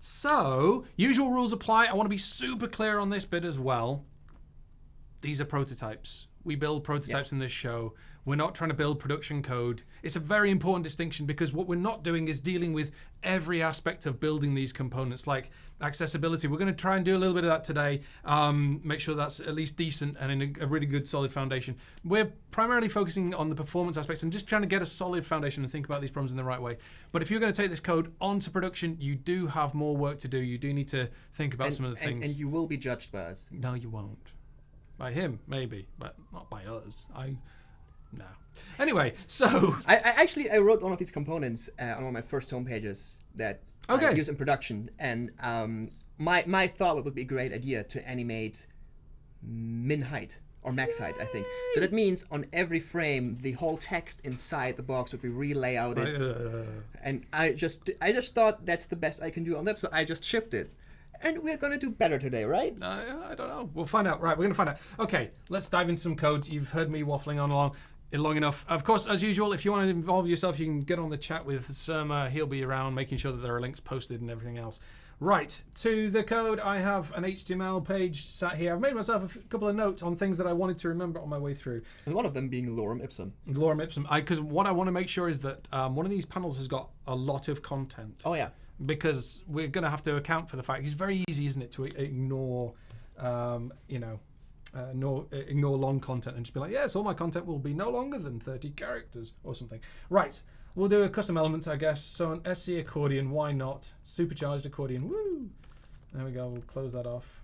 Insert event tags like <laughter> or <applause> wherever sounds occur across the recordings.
So, usual rules apply. I want to be super clear on this bit as well. These are prototypes. We build prototypes in this show. We're not trying to build production code. It's a very important distinction because what we're not doing is dealing with every aspect of building these components, like accessibility. We're going to try and do a little bit of that today. Um, make sure that's at least decent and in a, a really good, solid foundation. We're primarily focusing on the performance aspects and just trying to get a solid foundation and think about these problems in the right way. But if you're going to take this code onto production, you do have more work to do. You do need to think about And, some of the and, things. and you will be judged by us. No, you won't. By him, maybe, but not by us. I, no. Anyway, so <laughs> I, I actually I wrote one of these components uh, on one of my first home pages that I use in production, and um, my my thought it would be a great idea to animate min height or max height. I think so. That means on every frame, the whole text inside the box would be relayouted, uh, and I just I just thought that's the best I can do on that, so I just shipped it, and we're gonna do better today, right? I, I don't know. We'll find out. Right, we're going to find out. Okay, let's dive into some code. You've heard me waffling on along long enough. Of course, as usual, if you want to involve yourself, you can get on the chat with Surma. He'll be around making sure that there are links posted and everything else. Right, to the code, I have an HTML page sat here. I've made myself a couple of notes on things that I wanted to remember on my way through. And one of them being lorem ipsum. Lorem ipsum. Because what I want to make sure is that um, one of these panels has got a lot of content. Oh yeah. Because we're going to have to account for the fact it's very easy, isn't it, to ignore, um, you know, uh, ignore, ignore long content and just be like, yes, all my content will be no longer than 30 characters or something. Right, we'll do a custom element, I guess. So an SC accordion, why not? Supercharged accordion, woo! There we go, we'll close that off.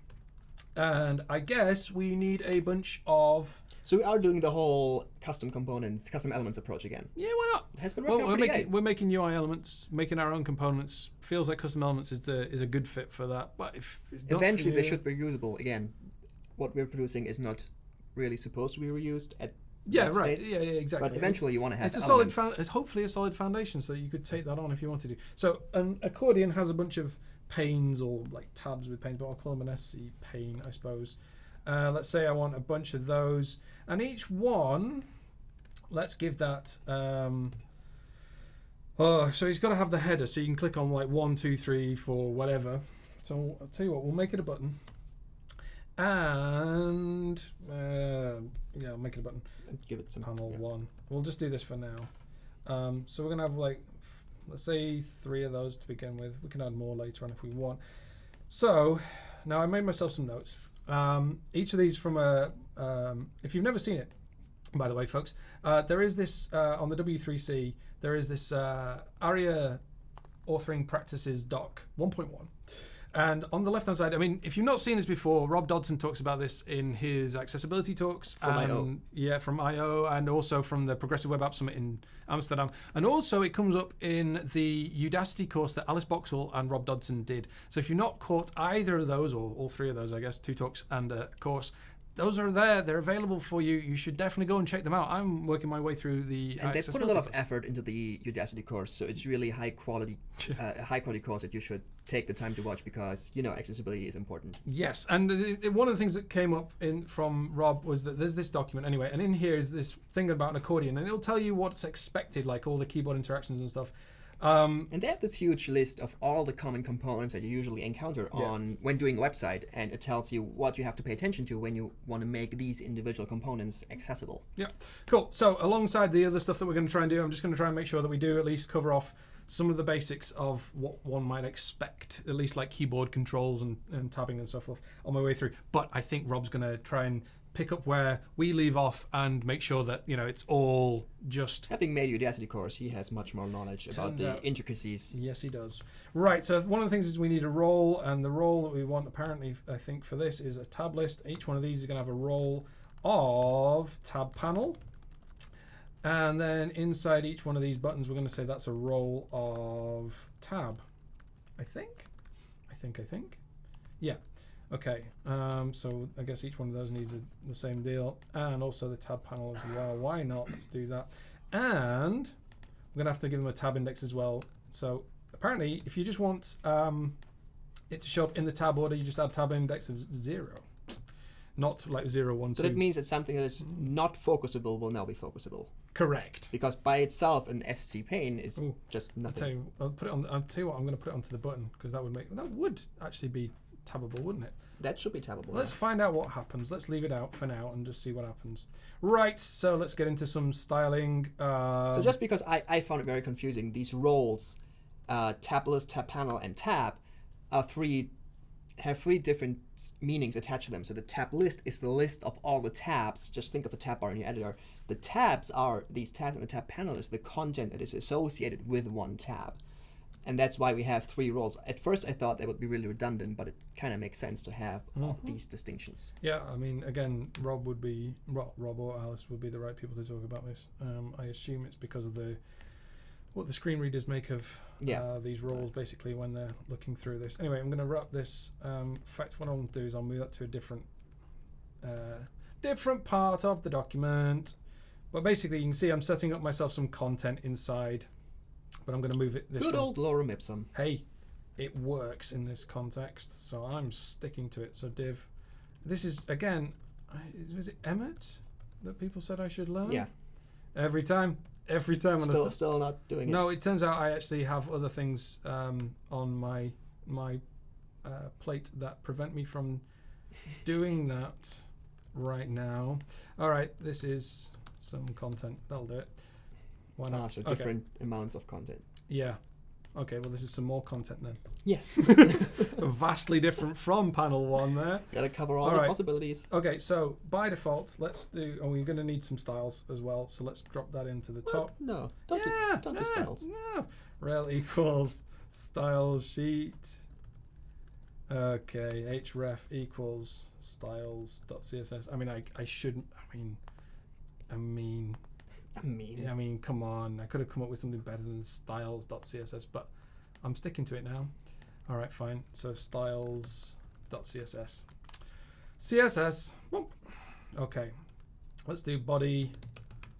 And I guess we need a bunch of. So we are doing the whole custom components, custom elements approach again. Yeah, why not? It has been working out we're making, we're making UI elements, making our own components. Feels like custom elements is the is a good fit for that. But if it's not for Eventually, they should be reusable. Again, what we're producing is not really supposed to be reused at Yeah, right. state, Yeah, yeah, exactly. But eventually, you want to have it's a elements. solid. It's hopefully a solid foundation, so you could take that on if you wanted to. So an accordion has a bunch of panes or like tabs with panes, but I'll call them an SC pane, I suppose. Uh, let's say I want a bunch of those, and each one, let's give that. Um, oh, so he's got to have the header, so you can click on like one, two, three, four, whatever. So I'll tell you what, we'll make it a button, and uh, yeah, I'll make it a button Give it some panel yeah. one. We'll just do this for now. Um, so we're gonna have like, let's say three of those to begin with. We can add more later on if we want. So now I made myself some notes. Um, each of these from a, um, if you've never seen it, by the way, folks, uh, there is this uh, on the W3C. There is this uh, ARIA authoring practices doc 1.1. And on the left hand side, I mean, if you've not seen this before, Rob Dodson talks about this in his accessibility talks. From I/O. and- Yeah, from IO and also from the Progressive Web App Summit in Amsterdam. And also it comes up in the Udacity course that Alice Boxhall and Rob Dodson did. So if you've not caught either of those, or all three of those, I guess, two talks and a course, those are there. They're available for you. You should definitely go and check them out. I'm working my way through the And they put a lot of effort into the Udacity course, so it's really high quality, <laughs> uh, high quality course that you should take the time to watch because you know accessibility is important. Yes, and one of the things that came up in from Rob was that there's this document anyway, and in here is this thing about an accordion, and it'll tell you what's expected, like all the keyboard interactions and stuff. Um, And they have this huge list of all the common components that you usually encounter Yeah. on when doing a website, and it tells you what you have to pay attention to when you want to make these individual components accessible. yeah, cool. So alongside the other stuff that we're going to try and do, I'm just going to try and make sure that we do at least cover off some of the basics of what one might expect, at least like keyboard controls and, and tabbing and so forth on my way through. But I think Rob's going to try and pick up where we leave off and make sure that you know it's all just Having made Udacity course, he has much more knowledge about the out- intricacies. Yes, he does. Right. So one of the things is we need a role, and the role that we want apparently, I think, for this is a tab list. Each one of these is going to have a role of tab panel, and then inside each one of these buttons, we're going to say that's a role of tab. I think. I think. I think. Yeah. Okay. Um, so I guess each one of those needs a, the same deal, and also the tab panel as well. Why not? Let's do that. And we're gonna have to give them a tab index as well. So apparently, if you just want um, it to show up in the tab order, you just add tab index of zero, not like zero one So two. that means that something that is not focusable will now be focusable. Correct. because by itself an SC pane is Ooh, just I'll tell nothing. you. I'll put it on. I'll tell you what. I'm going to put it onto the button because that would make that would actually be tabbable, wouldn't it? That should be tabbable. Let's yeah. find out what happens. Let's leave it out for now and just see what happens. Right. So let's get into some styling. Um, So just because I, I found it very confusing, these roles, uh, tab list, tab panel, and tab, are three have three different meanings attached to them. So the tab list is the list of all the tabs. Just think of a tab bar in your editor. The tabs are these tabs, and the tab panel is the content that is associated with one tab. And that's why we have three roles. At first, I thought that would be really redundant, but it kind of makes sense to have all these distinctions. Yeah, I mean, again, Rob would be Rob, Rob or Alice would be the right people to talk about this. Um, I assume it's because of the what the screen readers make of Yeah. uh, these roles, basically, when they're looking through this. Anyway, I'm going to wrap this. Um, in fact, what I'll do is I'll move that to a different uh, different part of the document. But basically, you can see I'm setting up myself some content inside, but I'm going to move it this Good way. old lorem ipsum. hey, it works in this context, so I'm sticking to it. So div, this is again, I- was it Emmet that people said I should learn? Yeah, Every time, every time. when I still st- still not doing it. no, it turns out I actually have other things um, on my my uh, plate that prevent me from doing that right now. All right, this is some content. That'll do it. Why not? Ah, so Okay. different amounts of content. Yeah. Okay. Well, this is some more content then. Yes. <laughs> vastly different from panel one there. Gotta cover all, All the right. possibilities. Okay, so by default, let's do. Oh, we're going to need some styles as well. So let's drop that into the top. No, don't yeah, do, don't no, do styles. No. Rel equals style sheet. Okay, href equals styles.css. I mean, I, I shouldn't. I mean, I mean, mean, I mean, come on. I could have come up with something better than styles.css, but I'm sticking to it now. All right, fine. So styles.css. CSS. Boop. Okay. Let's do body.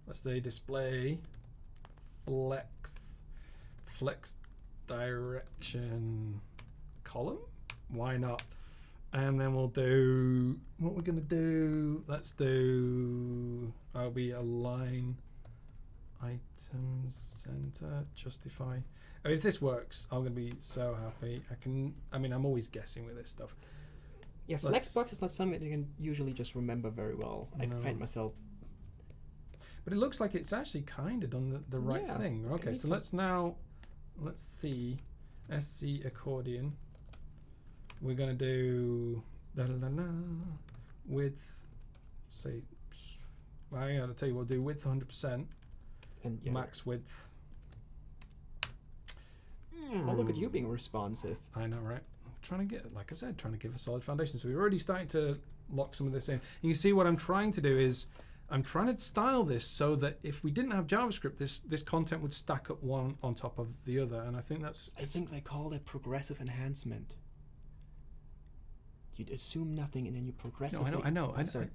Let's do display. Flex. Flex direction column. Why not? And then we'll do what we're gonna do. Let's do. I'll be align items center justify. I mean, if this works, I'm gonna be so happy. I can. I mean, I'm always guessing with this stuff. yeah, let's- Flexbox is not something you can usually just remember very well. I find myself. But it looks like it's actually kind of done the, the right Yeah, thing. Okay, so let's now let's see SC accordion. We're gonna do la la la width. Say, I gotta tell you, we'll do width 100 percent, And yeah, max width. Hmm. oh, look at you being responsive. I know, right? I'm trying to get, like I said, trying to give a solid foundation. So we're already starting to lock some of this in. And you see what I'm trying to do is I'm trying to style this so that if we didn't have JavaScript, this this content would stack up one on top of the other. And I think that's I think they call that progressive enhancement. You'd assume nothing and then you progress. no. I know, I know, I Oh, know, sorry.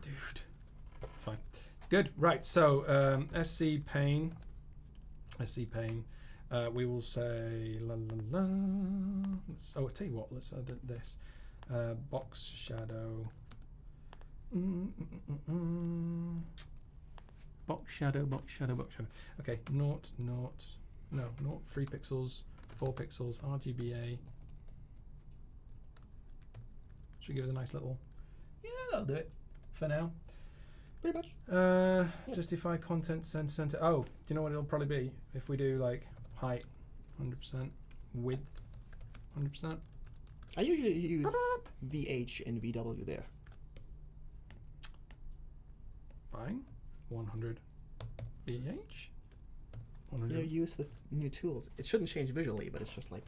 dude. It's fine. Good. Right. So um, SC pane, SC pane. Uh, we will say la la la. Let's, oh, I tell you what. Let's add this uh, box shadow. Mm, mm, mm, mm, mm. Box shadow, box shadow, box shadow. Okay, naught, naught, no, naught, three pixels, four pixels, RGBA. Should give us a nice little. Yeah, that'll do it for now. Pretty much. Uh, Yeah. justify content center center. Oh, do you know what it'll probably be if we do like height, hundred percent, width, hundred percent. I usually use VH and VW there. Fine, one hundred. VH. One You hundred. use the new tools. It shouldn't change visually, but it's just like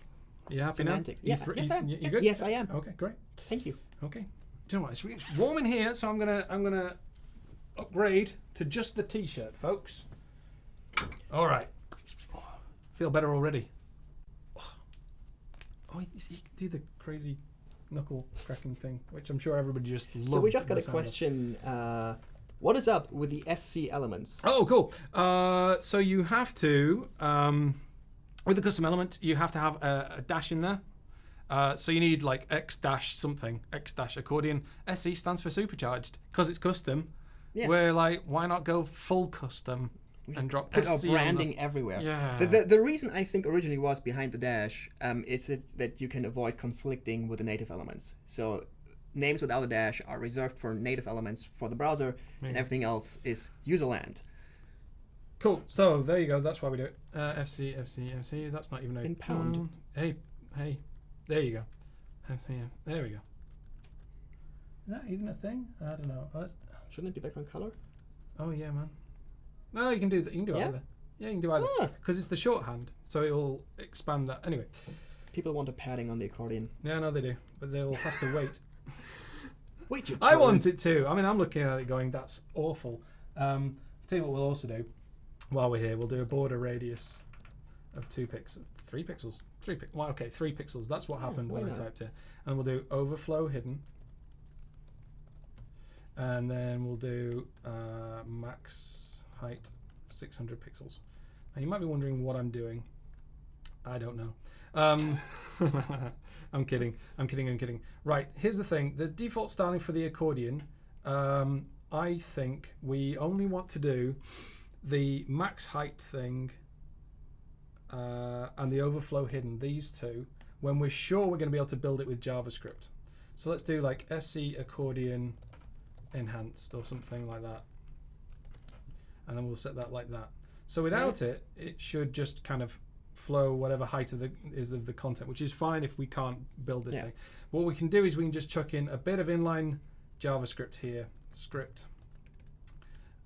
You happy semantics. now? Yeah, yes, you, I am. yes, good? yes, I am. Okay, great. Thank you. Okay. Do you know what? It's warm in here, so I'm gonna I'm gonna upgrade to just the t-shirt, folks. All right. Feel better already. Oh, you, you can do the crazy knuckle cracking thing, which I'm sure everybody just loves. So we just got a question. Uh, what is up with the SC elements? Oh, cool. Uh, so you have to, um, with the custom element, you have to have a, a dash in there. Uh, so you need like X dash something, X dash accordion. SC stands for supercharged because it's custom. Yeah. Where like, why not go full custom and drop put our SC on the- branding everywhere. Yeah. The, the, the reason I think originally was behind the dash um, is that you can avoid conflicting with the native elements. So names without a dash are reserved for native elements for the browser, and everything else is userland. Cool. So there you go. That's why we do it. Uh, FC, FC, FC. That's not even a In pound. Hey, hey. There you go. FC. There we go. Is that even a thing? I don't know. Shouldn't it be background color? oh yeah, man. No, you can do that. You can do Yeah? either. Yeah, you can do either. Ah. Because it's the shorthand, so it'll expand that. Anyway, People want a padding on the accordion. yeah, no, they do, but they'll have to wait. <laughs> Wait, you I want it too. I mean, I'm looking at it going, that's awful. Um, tell you what we'll also do while we're here, we'll do a border radius of two pixels, three pixels, three pixels. Well, okay, three pixels. That's what happened when not? I typed it. And we'll do overflow hidden. And then we'll do uh, max height 600 pixels. Now you might be wondering what I'm doing. I don't know. Um, <laughs> I'm kidding. I'm kidding. I'm kidding. Right. Here's the thing. The default styling for the accordion. Um, I think we only want to do the max height thing uh, and the overflow hidden. These two when we're sure we're going to be able to build it with JavaScript. So let's do like SC accordion enhanced or something like that. And then we'll set that like that. So without it, it should just kind of flow whatever height of the is of the content, which is fine if we can't build this Yeah. thing. What we can do is we can just chuck in a bit of inline JavaScript here, script.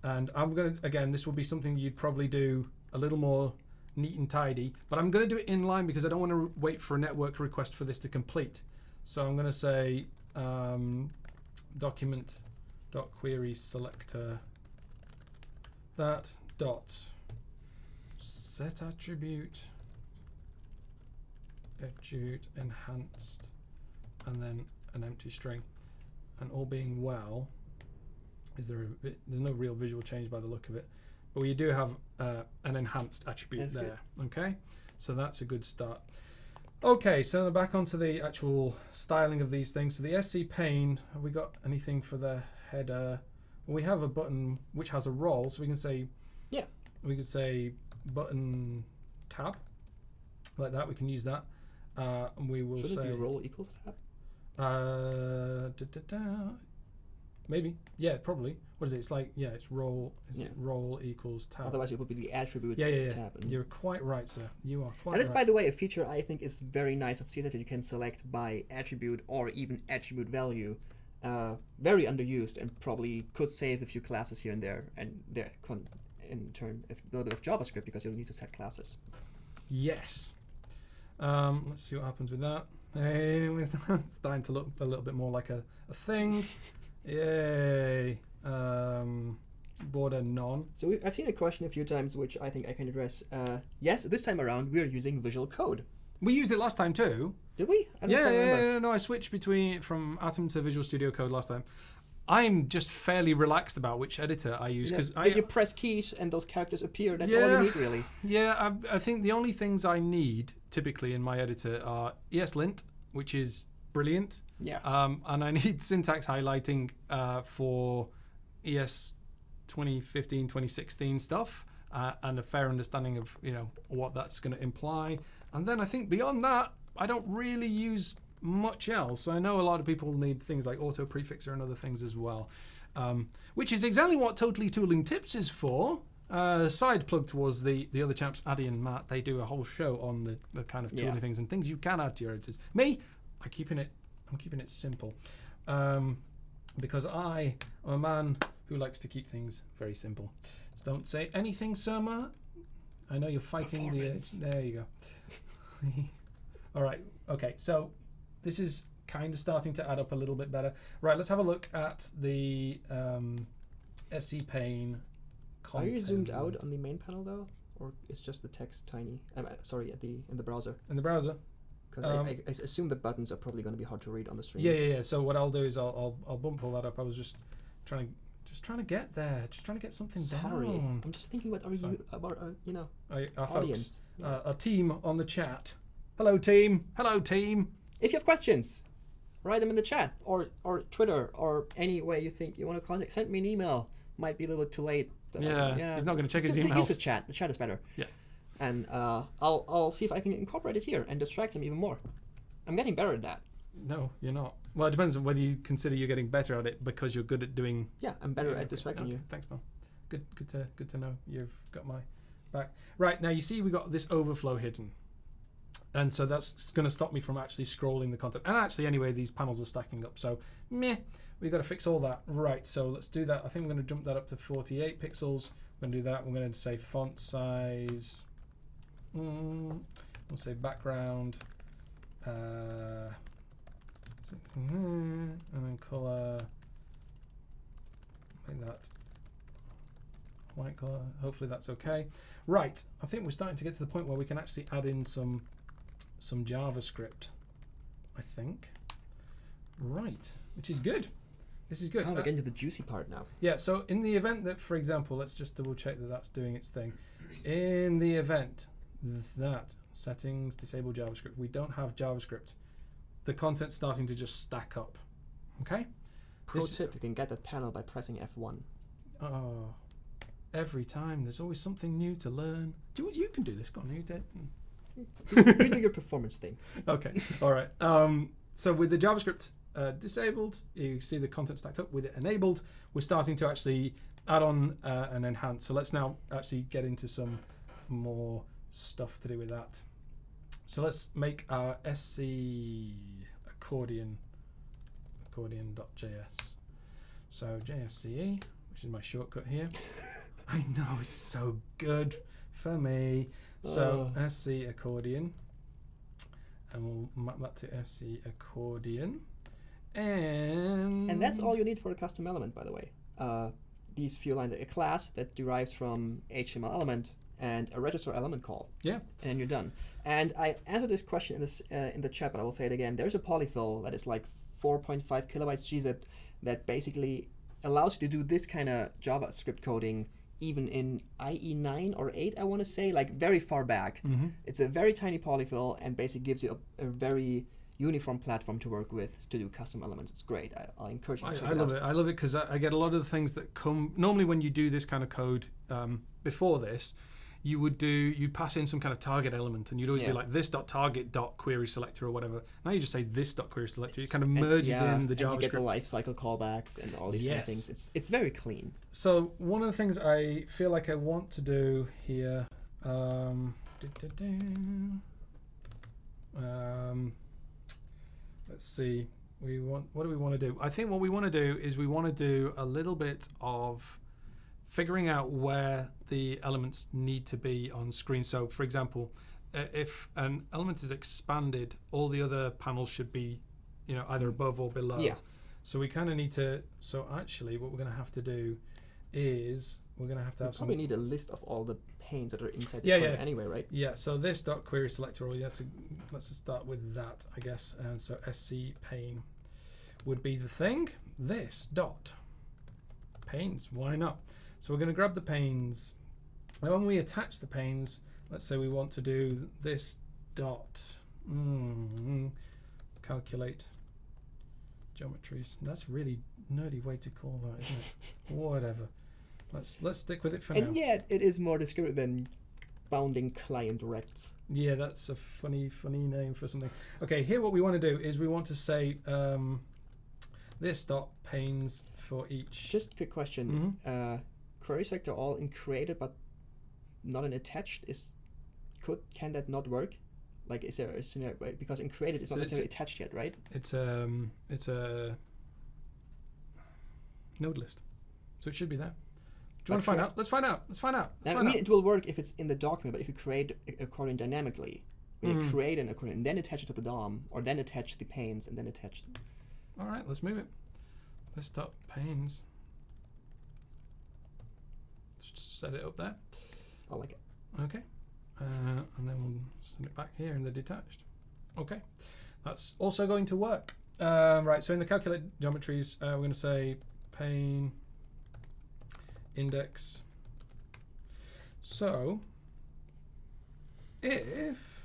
And I'm gonna again, this will be something you'd probably do a little more neat and tidy, but I'm gonna do it inline because I don't want to wait for a network request for this to complete. So I'm gonna say um, document dot query selector. That dot set attribute attribute enhanced and then an empty string. And all being well is there a, there's no real visual change by the look of it but we do have uh, an enhanced attribute That's good. there okay? So that's a good start. Okay so back onto the actual styling of these things. So the sc pane have we got anything for the header well, we have a button which has a role so we can say Yeah. we could say button tab like that we can use that uh, and we will Shouldn't say it be role equals tab? uh, da, da, da. maybe yeah probably what is it it's like yeah it's role is it role equals tab Otherwise, it would be the attribute yeah yeah yeah tab. and- you're quite right sir you are quite That is, right by the way, a feature I think is very nice of CSS that you can select by attribute or even attribute value. Uh, very underused and probably could save a few classes here and there, and there con- in turn a little bit of JavaScript because you'll need to set classes. yes um, let's see what happens with that hey <laughs> it's starting to look a little bit more like a, a thing <laughs> yay um, border none So we, I've seen a question a few times, which I think I can address. Uh, yes, this time around we're using Visual Code. We used it last time too Did we? I don't yeah, yeah, yeah, no, I switched between from Atom to Visual Studio Code last time. I'm just fairly relaxed about which editor I use because yeah, I, you press keys and those characters appear. That's all you need, really. yeah, I, I think the only things I need typically in my editor are ESLint, which is brilliant, Yeah. um, and I <laughs> need syntax highlighting uh, for ES 2015, 2016 stuff, uh, and a fair understanding of you know what that's going to imply. And then I think beyond that, I don't really use much else. So I know a lot of people need things like auto prefixer and other things as well, um, which is exactly what Totally Tooling Tips is for. Uh, side plug towards the the other chaps, Addy and Matt. They do a whole show on the, the kind of tooling Yeah. things and things you can add to your editors. Me, I'm keeping it. I'm keeping it simple, um, because I am a man who likes to keep things very simple. So don't say anything, sir, Matt. I know you're fighting the. There you go. <laughs> All right. Okay. So this is kind of starting to add up a little bit better. Right. Let's have a look at the um, SC pane. Are you zoomed out on the main panel though, or is just the text tiny? Um, sorry, at the in the browser. in the browser? Because Um, I, I, I assume the buttons are probably going to be hard to read on the screen. Yeah, yeah, yeah. So what I'll do is I'll I'll, I'll bump all that up. I was just trying to just trying to get there, just trying to get something Sorry, down. I'm just thinking. What are you about? Uh, you know, I, our folks, audience. Yeah. uh, our team on the chat. Hello, team. Hello, team. if you have questions, write them in the chat or or Twitter or any way you think you want to contact. Send me an email. might be a little too late. Then Yeah, he's not going to check his email. Use the chat. The chat is better. Yeah. And uh, I'll I'll see if I can incorporate it here and distract him even more. I'm getting better at that. No, you're not. Well, it depends on whether you consider you're getting better at it because you're good at doing. Yeah, I'm better at distracting okay, you. Thanks, man. Good, good to good to know you've got my back. Right now, you see we got this overflow hidden, and so that's going to stop me from actually scrolling the content. And actually, anyway, these panels are stacking up, so meh. We've got to fix all that. Right, so let's do that. I think we're going to jump that up to 48 pixels. We're going to do that. We're going to say font size. Mm, we'll say background. Uh, and then color like that. White color hopefully that's okay. Right. I think we're starting to get to the point where we can actually add in some some JavaScript I think. Right. Which is good. This is good. Oh, Uh, we're getting to the juicy part now. yeah, so in the event that, for example, let's just double check that that's doing its thing. In the event that settings disable JavaScript, we don't have JavaScript, the content's starting to just stack up. Okay? Pro This- tip: you can get that panel by pressing F1. Oh, every time there's always something new to learn. Do you, you can do this, go on, you did. you do your performance thing. <laughs> okay, all right. Um, so with the JavaScript uh, disabled, you see the content stacked up. With it enabled, we're starting to actually add on uh, and enhance. So let's now actually get into some more stuff to do with that. So let's make our SC accordion accordion.js. So JSCE, which is my shortcut here. <laughs> I know it's so good for me. So Oh. SC accordion, and we'll map that to SC accordion, and And that's all you need for a custom element, by the way. Uh, these few lines, a class that derives from HTML element and a register element call, Yeah, and you're done. And I answered this question in this uh, in the chat, but I will say it again. There's a polyfill that is like 4.5 kilobytes gzip that basically allows you to do this kind of JavaScript coding even in IE9 or 8, I want to say, like very far back. mm-hmm. It's a very tiny polyfill and basically gives you a, a very uniform platform to work with to do custom elements. It's great. I, encourage you to I, I it love out. it. I love it because I, I get a lot of the things that come normally when you do this kind of code um, before this. You would do you'd pass in some kind of target element, and you'd always Yeah. be like this dot target dot query selector or whatever. Now you just say this dot query selector. It kind of And- merges yeah, in the and you get the lifecycle callbacks and all these kind of things. It's it's very clean. So one of the things I feel like I want to do here, um, um, let's see, we want what do we want to do? I think what we want to do is we want to do a little bit of figuring out where the elements need to be on screen. So, for example, uh, if an element is expanded, all the other panels should be, you know, either above or below. Yeah. So we kind of need to. So actually, what we're going to have to do is we're going to have to You have some. probably need a list of all the panes that are inside the Yeah, yeah. anyway, right? Yeah. So this dot query selector. Or yes, let's just start with that, I guess. And so sc pane would be the thing. This dot panes. Why not? So we're going to grab the panes. And when we attach the panes, let's say we want to do this dot mm, calculate geometries. That's a really nerdy way to call that, isn't it? <laughs> Whatever. Let's let's stick with it for now. And yet it is more descriptive than bounding client rects. Yeah, that's a funny, funny name for something. Okay, here what we want to do is we want to say um, this dot panes for each. Just a quick question. Uh, query selector all in created but not in attached is could can that not work? Like is there a scenario way- because in created it's not So it's- necessarily attached yet, right? It's um, it's a node list, so it should be there. Do you want to find out? Let's find out. Let's find out. Let's I mean, out. it will work if it's in the document, but if you create a- accordion dynamically, you Mhm. create an accordion and then attach it to the DOM, or then attach the panes and then attach. All right, let's move it. Let's dot panes. Just set it up there. I like it. Okay. Uh, and then we'll send it back here in the detached. Okay. That's also going to work. Um, right, so in the calculate geometries, uh, we're going to say pane index. So, if.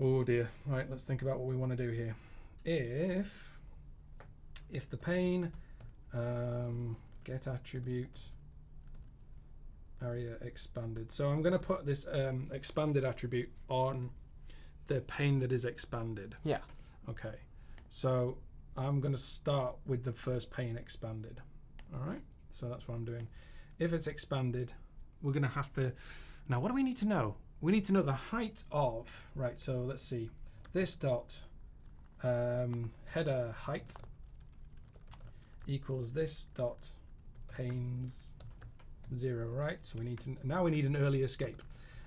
Oh dear. Right, let's think about what we want to do here. If. If the pane. Um, get attribute aria expanded. So I'm going to put this um, expanded attribute on the pane that is expanded. Yeah. Okay, so I'm going to start with the first pane expanded. All right, so that's what I'm doing. If it's expanded, we're going to have to. Now, what do we need to know? We need to know the height of. Right, so let's see. This dot um, header height equals this dot panes zero. Right, so we need to now we need an early escape.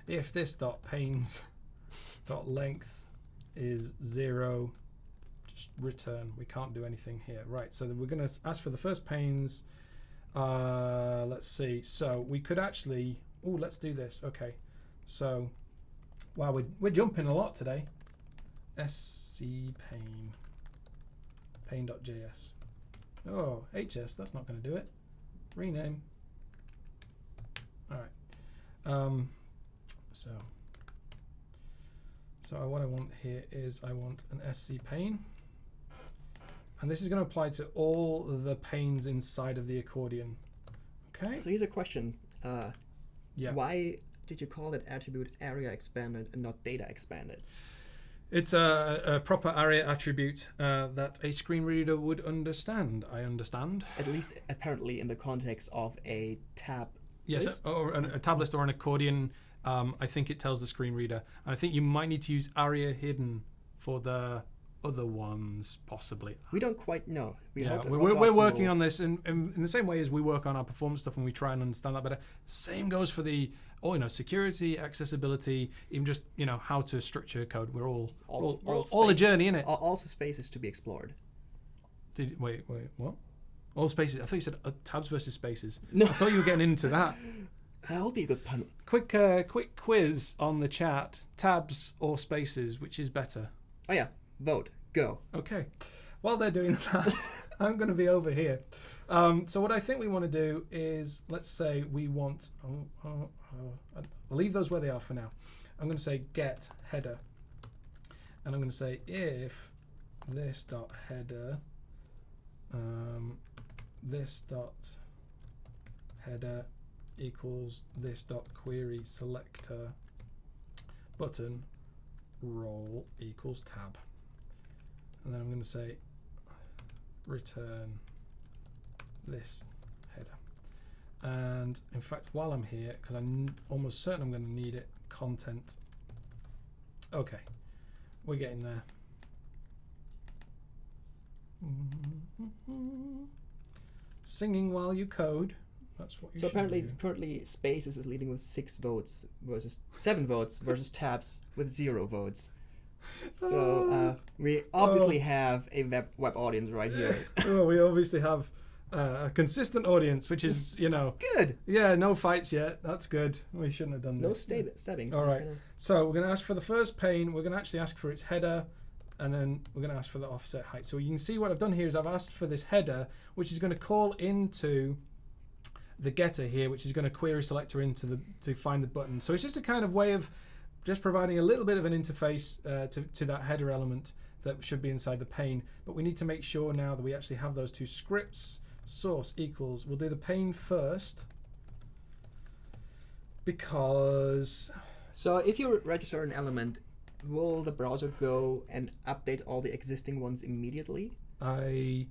If this dot panes <laughs> dot length is zero just return. We can't do anything here. Right, so we're going to ask for the first panes. Uh, let's see. So we could actually. Oh, let's do this. Okay. So, wow, we're, we're jumping a lot today. SC pane. Pane.js. Oh, HS, that's not going to do it. Rename. All right. Um, so, so what I want here is I want an SC pane. And this is going to apply to all the panes inside of the accordion. Okay. So here's a question. Uh, Yeah. Why did you call it attribute aria expanded and not data expanded? It's a, a proper aria attribute uh, that a screen reader would understand. I understand. At least apparently in the context of a tab. Yes, list? or an, a tab list or an accordion. Um, I think it tells the screen reader, and I think you might need to use aria hidden for the other ones, possibly. We don't quite know. We yeah, we're, we're, Rob we're Watson working on this in, in, in the same way as we work on our performance stuff and we try and understand that better. Same goes for the, oh, you know, security, accessibility, even just, you know, how to structure code. We're all, All- all, all all, a space. journey, innit? Al- Also, spaces to be explored. Did, wait, wait, what? All spaces. I thought you said uh, tabs versus spaces. No. I thought you were getting into that. <laughs> That would be a good pun. Quick, uh, quick quiz on the chat: tabs or spaces, which is better? Oh yeah, vote. Go. Okay. While they're doing <laughs> that, I'm going to be over here. Um, so what I think we want to do is, let's say we want. Oh, oh, oh, I'll leave those where they are for now. I'm going to say get header, and I'm going to say if this dot header, um, this dot header equals this dot query selector button role equals tab. And then I'm going to say return this header. And in fact while I'm here because I'm almost certain I'm going to need it content. Okay we're getting there <laughs> singing while you code that's what you So apparently, do. currently, spaces is leading with six votes versus seven votes versus tabs with zero votes. So <laughs> uh, we obviously have a web web audience right here. <laughs> oh, we obviously have uh, a consistent audience which is you know <laughs> Good. yeah no fights yet that's good we shouldn't have done No this stab- stabbing. All right. So we're going to ask for the first pane. We're going to actually ask for its header, and then we're going to ask for the offset height. So you can see what I've done here is I've asked for this header, which is going to call into the getter here, which is going to query selector into the to find the button. So it's just a kind of way of just providing a little bit of an interface uh, to to that header element that should be inside the pane. But we need to make sure now that we actually have those two scripts. Source equals. We'll do the pane first because So if you register an element, will the browser go and update all the existing ones immediately? I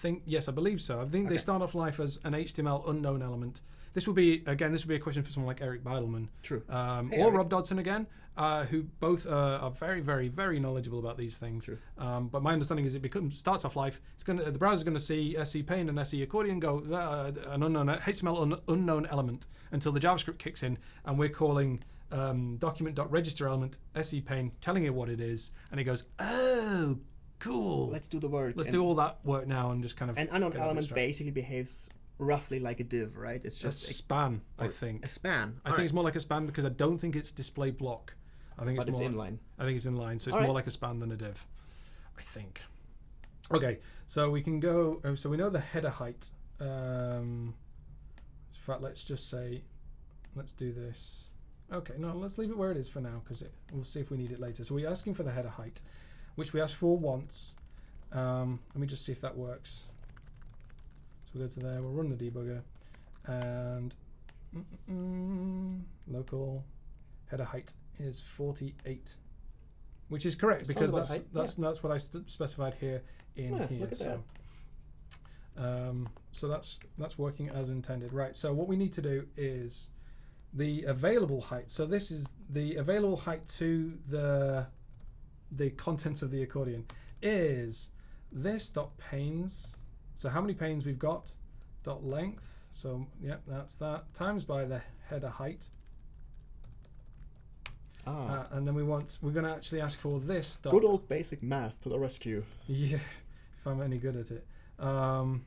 think yes, I believe so. I think they start off life as an HTML unknown element. This would be again. This would be a question for someone like Eric Bidelman True. um, Hey, or Eric. Rob Dodson again, uh, who both uh, are very, very, very knowledgeable about these things. True. Um, but my understanding is it becomes starts off life. It's going to the browser's going to see SC pane and SC accordion go uh, an unknown HTML un, unknown element until the JavaScript kicks in, and we're calling um, document.register element SC pane, telling it what it is, and it goes, oh, cool. Let's do the work. Let's and, do all that work now and just kind of An unknown element basically behaves roughly like a div, right? It's just a span, I think. a span. I think it's more like a span because I don't think it's display block. I think but it's it's more. inline. I think it's in line, so it's All more right. like a span than a div. I think. Okay, so we can go. oh, So we know the header height. Um, in fact, let's just say, let's do this. Okay, no, let's leave it where it is for now because we'll see if we need it later. So we're asking for the header height, which we asked for once. Um, let me just see if that works. So we'll go to there. We'll run the debugger, and mm, mm, local header height is 48, which is correct because about that's right, that's that's what I specified here in Yeah, here. so. Um, so that's that's working as intended, right? So what we need to do is the available height. So this is the available height to the the contents of the accordion is this dot panes. So how many panes we've got? Dot length. So yeah, that's that times by the header height, Ah, uh, and then we want we're going to actually ask for this dot good old basic math to the rescue. Yeah, <laughs> if I'm any good at it. Um,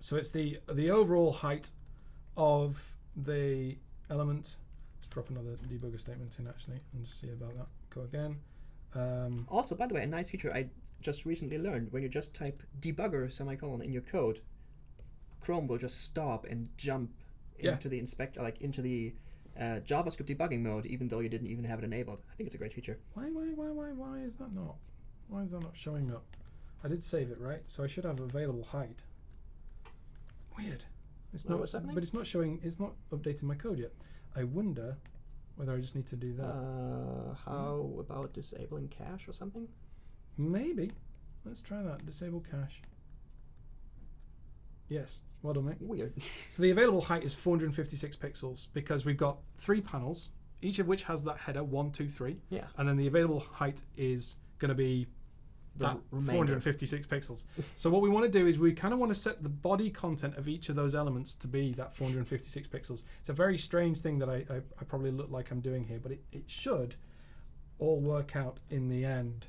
so it's the the overall height of the element. Let's drop another debugger statement in actually and just see about that. Go again. Um, Also, by the way, a nice feature I just recently learned: when you just type debugger semicolon in your code, Chrome will just stop and jump Yeah. into the inspect, like into the uh, JavaScript debugging mode, even though you didn't even have it enabled. I think it's a great feature. why why why why why is that not? Why is that not showing up? I did save it right, so I should have available height. Weird. It's not. what's happening? But it's not showing. It's not updating my code yet. I wonder whether I just need to do that. Uh, how about disabling cache or something? Maybe. Let's try that. Disable cache. Yes. Well done, mate. Weird. <laughs> So the available height is 456 pixels because we've got three panels, each of which has that header one, two, three, yeah. and then the available height is going to be that remainder. 456 pixels. so what we want to do is we kind of want to set the body content of each of those elements to be that 456 pixels. It's a very strange thing that I, I, I probably look like I'm doing here, but it, it should all work out in the end.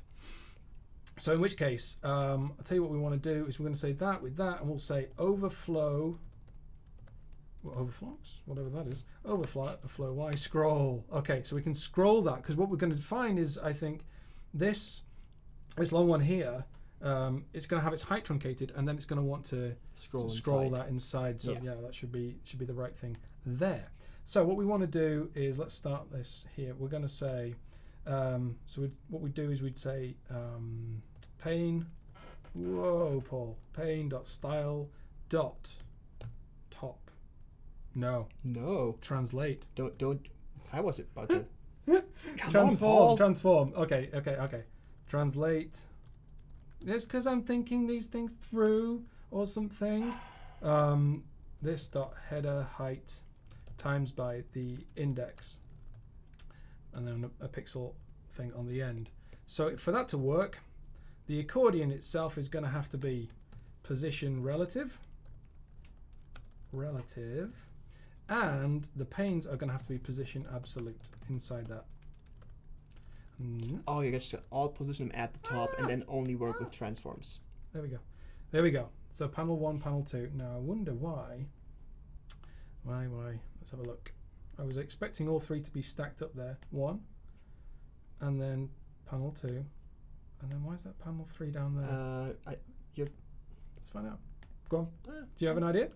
So in which case, um, I'll tell you what we want to do is we're going to say that with that, and we'll say overflow, well, overflows, whatever that is, overflow, flow y scroll. Okay, so we can scroll that because what we're going to find is, I think, this this long one here, um, it's going to have its height truncated, and then it's going to want to Scroll, to scroll inside. that inside. So Yeah. yeah. that should be should be the right thing there. So what we want to do is let's start this here. We're going to say um, so. We'd, what we do is we'd say um, pane. Whoa, Paul. Pane dot style dot top. No, No, translate. don't don't. I was about to. Come transform. on, transform. Okay, okay, okay. Translate. It's because I'm thinking these things through or something. Um, this dot header height times by the index, and then a, a pixel thing on the end. So for that to work, the accordion itself is going to have to be position relative, relative, and the panes are going to have to be position absolute inside that. Mm, Oh, you just all position them at the top and then only work with transforms. There we go. There we go. So panel one, panel two. Now I wonder why. Why, why? Let's have a look. I was expecting all three to be stacked up there. One, and then panel two, and then why is that panel three down there? Uh, I, you Let's find out. Go on. uh, Do you have an idea?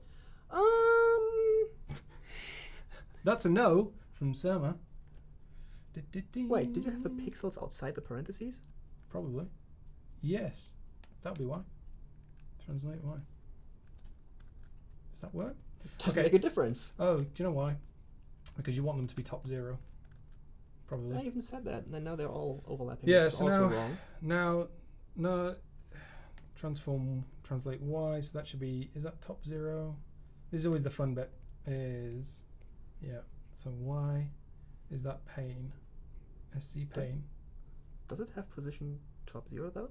um. <laughs> That's a no from Surma. Wait, did you have the pixels outside the parentheses? Probably. Yes. That'll be why. Translate why. Does that work? Doesn't Okay. make a difference. Oh, do you know why? Because you want them to be top zero. Probably. I even said that, and now they're all overlapping. Yeah, so also now- wrong. Now, no, transform, translate y, so that should be, is that top zero? This is always the fun bit, is, yeah, so y is that pane, SC Does- pane. Does it have position top zero though?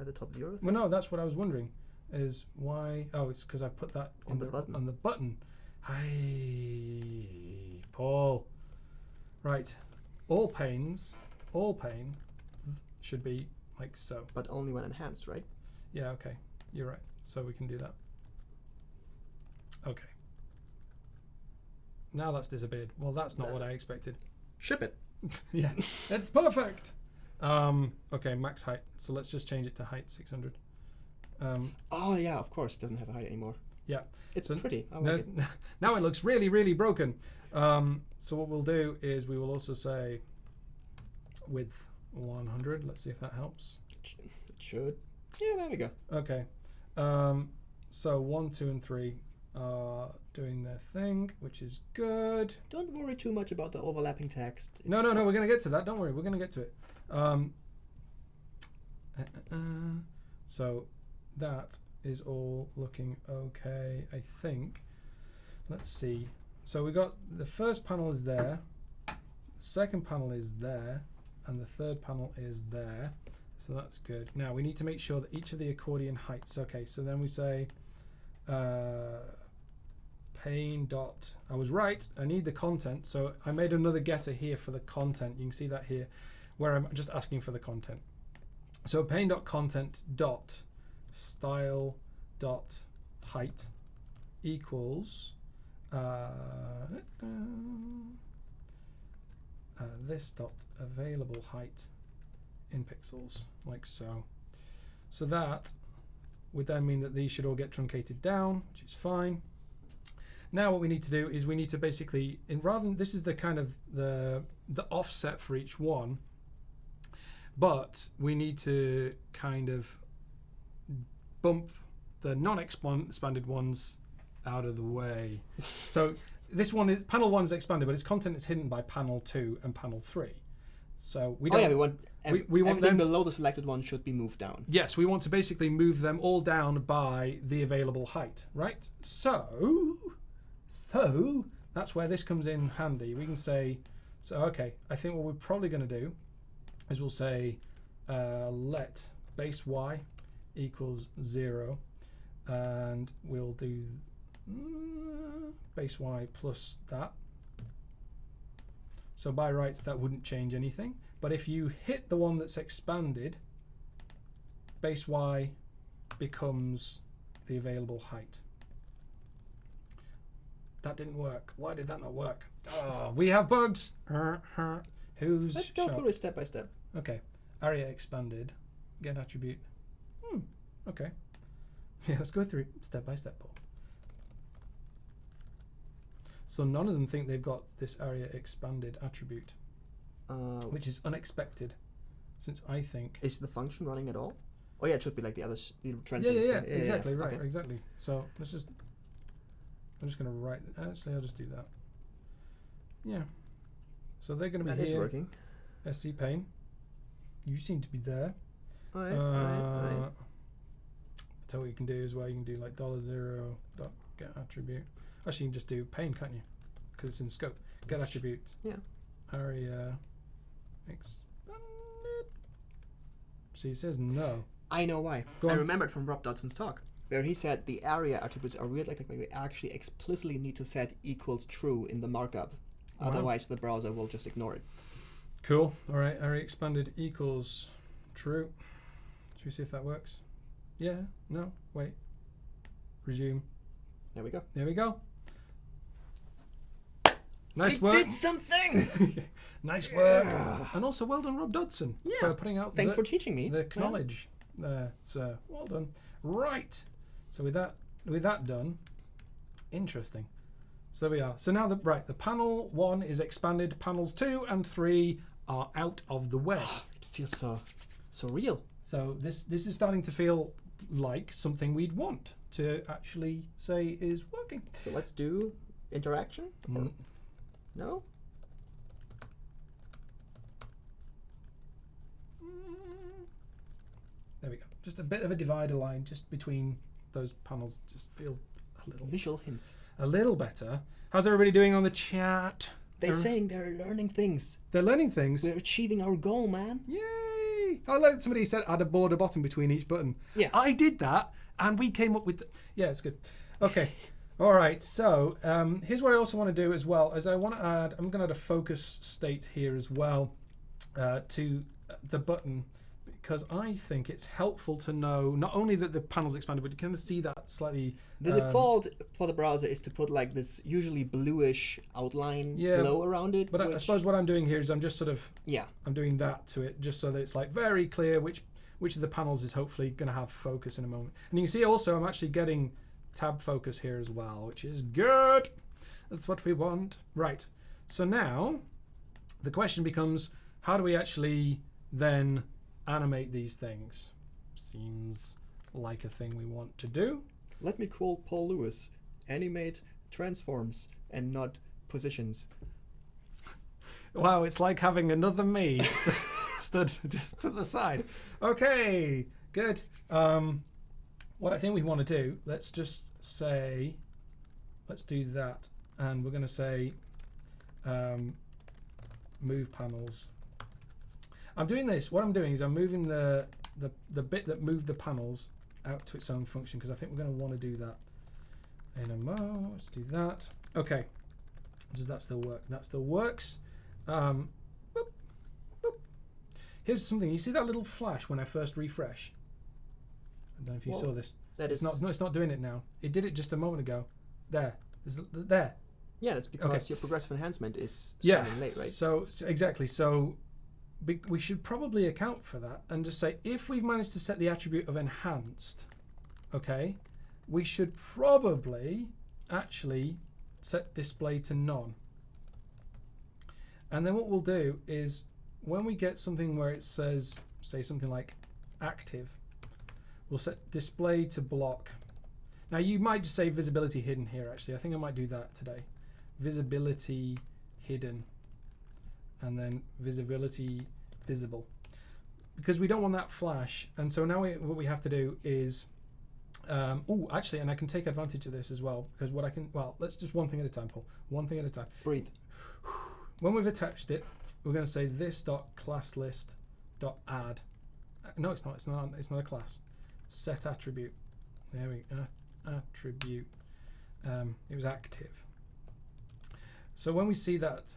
At the top zero? Well, no, that's what I was wondering, is why, oh, it's because I put that On in the button. On the button. Hi, Paul. Right, all panes, all pane should be like so. But only when enhanced, right? Yeah, okay. You're right. So we can do that. Okay. Now that's disappeared. Well, that's not what I expected. Ship it. <laughs> yeah, it's perfect. Um, okay, max height. So let's just change it to height 600. Um, Oh yeah, of course, it doesn't have a height anymore. Yeah. It's So pretty. Like it. <laughs> now it looks really, really broken. Um, so what we'll do is we will also say width 100. Let's see if that helps. It should. Yeah, there we go. Okay. Um, so one, two, and three are doing their thing, which is good. Don't worry too much about the overlapping text. No, It's no, no. We're gonna get to that. Don't worry. We're gonna get to it. Um, uh, uh, uh. so that is all looking okay. I think. Let's see. So we got the first panel is there, the second panel is there, and the third panel is there. So that's good. Now we need to make sure that each of the accordion heights. Okay. So then we say. Pane dot I was right I need the content so I made another getter here for the content. You can see that here where I'm just asking for the content. So pane dot content dot style dot height equals uh, uh, this dot available height in pixels like so. So that would then mean that these should all get truncated down which is fine now what we need to do is we need to basically in rather than this is the kind of the the offset for each one but we need to kind of bump the non-expanded ones out of the way so <laughs> this one is panel one is expanded but its content is hidden by panel two and panel three so we don't Oh yeah, we want we- we want them- below the selected one should be moved down. Yes, we want to basically move them all down by the available height, right? So, so that's where this comes in handy. We can say, so okay, I think what we're probably going to do is we'll say uh, let base y equals zero, and we'll do mm, base y plus that. So by rights that wouldn't change anything, but if you hit the one that's expanded, base y becomes the available height. That didn't work. Why did that not work? Oh, we have bugs. Who's Let's go through it step by step. Okay. Aria expanded. Get attribute. Hmm. Okay. <laughs> Yeah, let's go through step by step, Paul. So none of them think they've got this aria expanded attribute, Uh, which is unexpected, since I think. is the function running at all? Oh yeah, it should be like the other Yeah, yeah, yeah, span- exactly, right, okay. exactly. So let's just. I'm just going to write. Actually, I'll just do that. Yeah. So they're going to be That is here. working. SC pane. You seem to be there. Alright, Uh, alright, alright. So what you can do is well, you can do like dollar zero dot get attribute. Actually, you can just do pane, can't you? Because it's in scope. Get attribute. yeah. Aria expanded. See, it says no. I know why. I remembered from Rob Dodson's talk, where he said the aria attributes are weird like but we actually explicitly need to set equals true in the markup. Wow. Otherwise, the browser will just ignore it. Cool. All right. Aria expanded equals true. Should we see if that works? Yeah. No. Wait. Resume. There we go. There we go. Nice I work. did something. <laughs> nice work. And also well done, Rob Dodson, Yeah. for putting out Thanks the, for teaching me. the Yeah. knowledge there. So well done. Right. So with that with that done, interesting. So we are. So now the right, the panel one is expanded. Panels two and three are out of the way. <gasps> It feels so so real. So this this is starting to feel like something we'd want to actually say is working. So let's do interaction. Mm. No. There we go. Just a bit of a divider line just between those panels. Just feels a little Visual hints. a little better. How's everybody doing on the chat? They're They're- saying they're learning things. They're learning things. We're achieving our goal, man. Yay! I like somebody said add a border bottom between each button. Yeah. I did that, and we came up with. Yeah, it's good. Okay. <laughs> All right. So um, here's what I also want to do as well. As I want to add, I'm going to add a focus state here as well uh, to the button because I think it's helpful to know not only that the panel's expanded, but you can see that slightly. The um, default for the browser is to put like this usually bluish outline Yeah, glow around it. But I, I suppose what I'm doing here is I'm just sort of yeah, I'm doing that to it just so that it's like very clear which which of the panels is hopefully going to have focus in a moment. And you can see also I'm actually getting tab focus here as well, which is good. That's what we want. Right. So now the question becomes how do we actually then animate these things? Seems like a thing we want to do. Let me call Paul Lewis. Animate transforms and not positions. <laughs> Wow, it's like having another me <laughs> st- stood just to the side. Okay, good. Um, what I think we want to do, let's just say, let's do that, and we're going to say, um, move panels. I'm doing this. What I'm doing is I'm moving the the the bit that moved the panels out to its own function because I think we're going to want to do that in a mo. Let's do that. Okay. Does that still work? That still works. Um, boop, boop. Here's something. You see that little flash when I first refresh? I don't know if you Whoa. saw this. That It's is not. No, it's not doing it now. It did it just a moment ago. There. There's, there. Yeah, that's because Okay. your progressive enhancement is Yeah. late, right? So, so exactly. So we should probably account for that and just say if we've managed to set the attribute of enhanced, okay, we should probably actually set display to none. And then what we'll do is when we get something where it says, say something like active, we'll set display to block. Now you might just say visibility hidden here actually. I think I might do that today. Visibility hidden and then visibility visible because we don't want that flash and so now we, what we have to do is um, oh actually and I can take advantage of this as well because what I can well let's just one thing at a time Paul one thing at a time Breathe. <sighs> when we've attached it, we're going to say this dot class list dot add. Uh, No, it's not. It's not. It's not a class. Set attribute. There we go. attribute. Um, it was active. So when we see that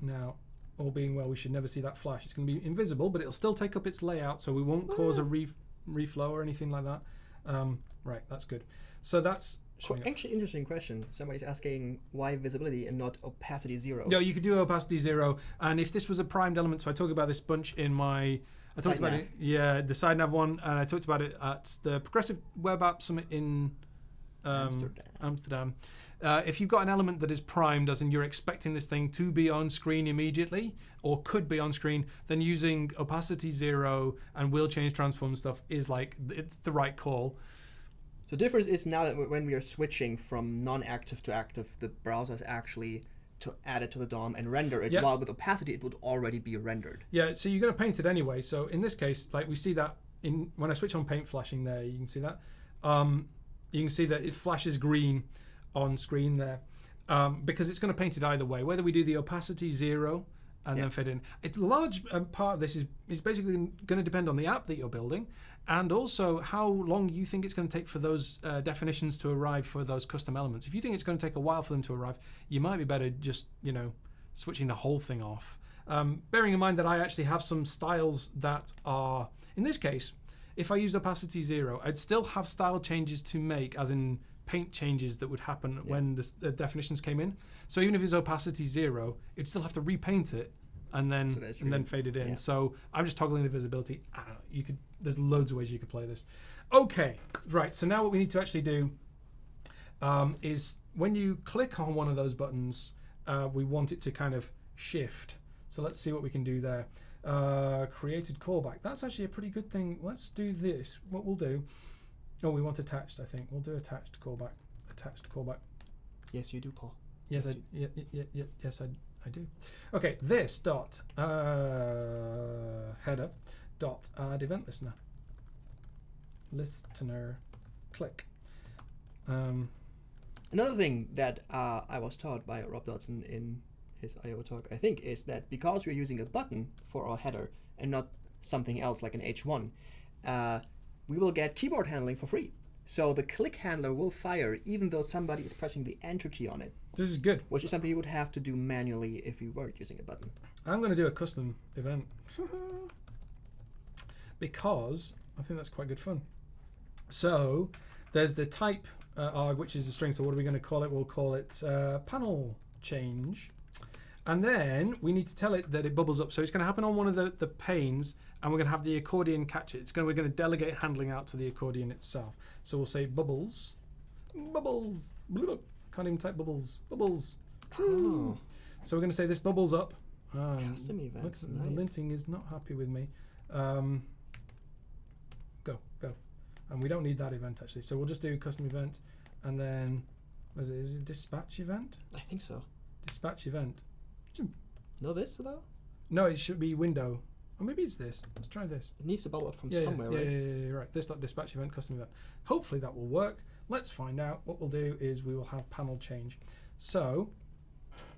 now, all being well, we should never see that flash. It's going to be invisible, but it'll still take up its layout, so we won't cause a re- reflow or anything like that. Um, right, that's good. So that's Qu- Actually, interesting question. Somebody's asking why visibility and not opacity zero. No, you could do opacity zero, and if this was a primed element, so I talk about this bunch in my. I talked about nav. it, yeah, the side nav one, and I talked about it at the Progressive Web App Summit in um, Amsterdam. Amsterdam. Uh, if you've got an element that is primed, as in you're expecting this thing to be on screen immediately, or could be on screen, then using opacity zero and will change transform stuff is like it's the right call. So the difference is now that when we are switching from non-active to active, the browser is actually to add it to the DOM and render it. Yeah. While with opacity, it would already be rendered. Yeah, so you're going to paint it anyway. So in this case, like we see that in when I switch on paint flashing there, you can see that. Um, you can see that it flashes green on screen there um, because it's going to paint it either way. Whether we do the opacity zero and Yeah. then fit in, a large um, part of this is is basically going to depend on the app that you're building and also how long you think it's going to take for those uh, definitions to arrive for those custom elements. If you think it's going to take a while for them to arrive, you might be better just you know switching the whole thing off. Um, bearing in mind that I actually have some styles that are, in this case, if I use opacity zero, I'd still have style changes to make, as in paint changes that would happen when the, the definitions came in. So even if it's opacity zero, it'd still have to repaint it and then So and then fade it in. yeah. So I'm just toggling the visibility. I don't know, you could. There's loads of ways you could play this. Okay, right. So now what we need to actually do um, is when you click on one of those buttons, uh, we want it to kind of shift. So let's see what we can do there. Uh, created callback. That's actually a pretty good thing. Let's do this. What we'll do. Oh, we want attached. I think we'll do attached callback. Attached callback. Yes, you do, Paul. Yes, I, yeah, yeah, yeah, yeah, yes, I, I do. Okay, this dot uh, header dot add event listener. Listener, click. Um, Another thing that uh, I was taught by Rob Dodson in his I/O talk, I think, is that because we're using a button for our header and not something else like an H1, uh, we will get keyboard handling for free. So the click handler will fire even though somebody is pressing the enter key on it, this is good. which is something you would have to do manually if you weren't using a button. I'm going to do a custom event <laughs> because I think that's quite good fun. So there's the type uh, arg, which is a string. So what are we going to call it? We'll call it uh, panel change. And then we need to tell it that it bubbles up. So it's going to happen on one of the, the panes, and we're going to have the accordion catch it. It's going we're going to delegate handling out to the accordion itself. So we'll say bubbles, bubbles. Blah, can't even type bubbles. Bubbles. Oh. So we're going to say this bubbles up. Um, Custom look, events, the nice. linting is not happy with me. Um, go, go. and we don't need that event actually. So we'll just do custom event, and then was it is it dispatch event? I think so. Dispatch event. Know this though? No, it should be window. Or maybe it's this. Let's try this. It needs to bubble up from yeah, somewhere, yeah, right? yeah, yeah, yeah, right. This dot dispatch event custom event. Hopefully that will work. Let's find out. What we'll do is we will have panel change. So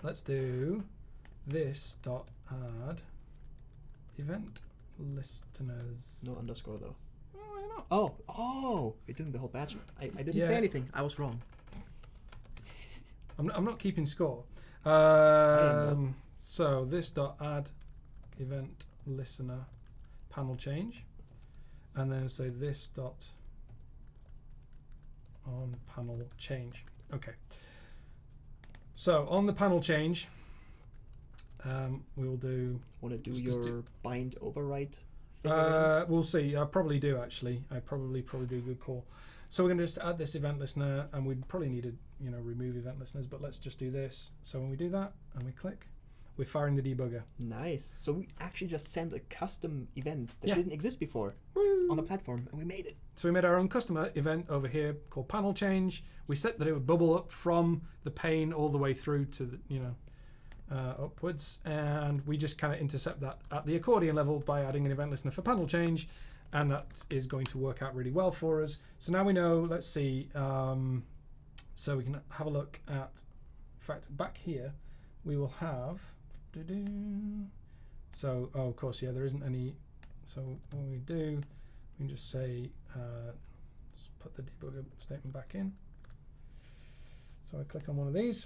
let's do this dot add event listeners. No underscore though. Oh, why not? Oh, oh! You're doing the whole batch. I, I didn't Yeah. say anything. I was wrong. I'm not, I'm not keeping score. Am though. Um, so this dot add event listener panel change, and then say this dot on panel change. Okay. So on the panel change, um, we will do. Want to do your do- bind override? Uh, we'll see. I probably do actually. I probably probably do a good call. So we're going to just add this event listener, and we'd probably need to you know remove event listeners, but let's just do this. So when we do that and we click, we're firing the debugger. Nice. So we actually just sent a custom event that Yeah. didn't exist before Woo! on the platform, and we made it. So we made our own custom event over here called panel change. We set that it would bubble up from the pane all the way through to the, you know uh, upwards, and we just kind of intercept that at the accordion level by adding an event listener for panel change, and that is going to work out really well for us. So now we know. Let's see. Um, so we can have a look at. In fact, back here, we will have. doo-doo. So oh, of course, yeah, there isn't any. So when we do, we can just say, uh, just put the debugger statement back in. So I click on one of these,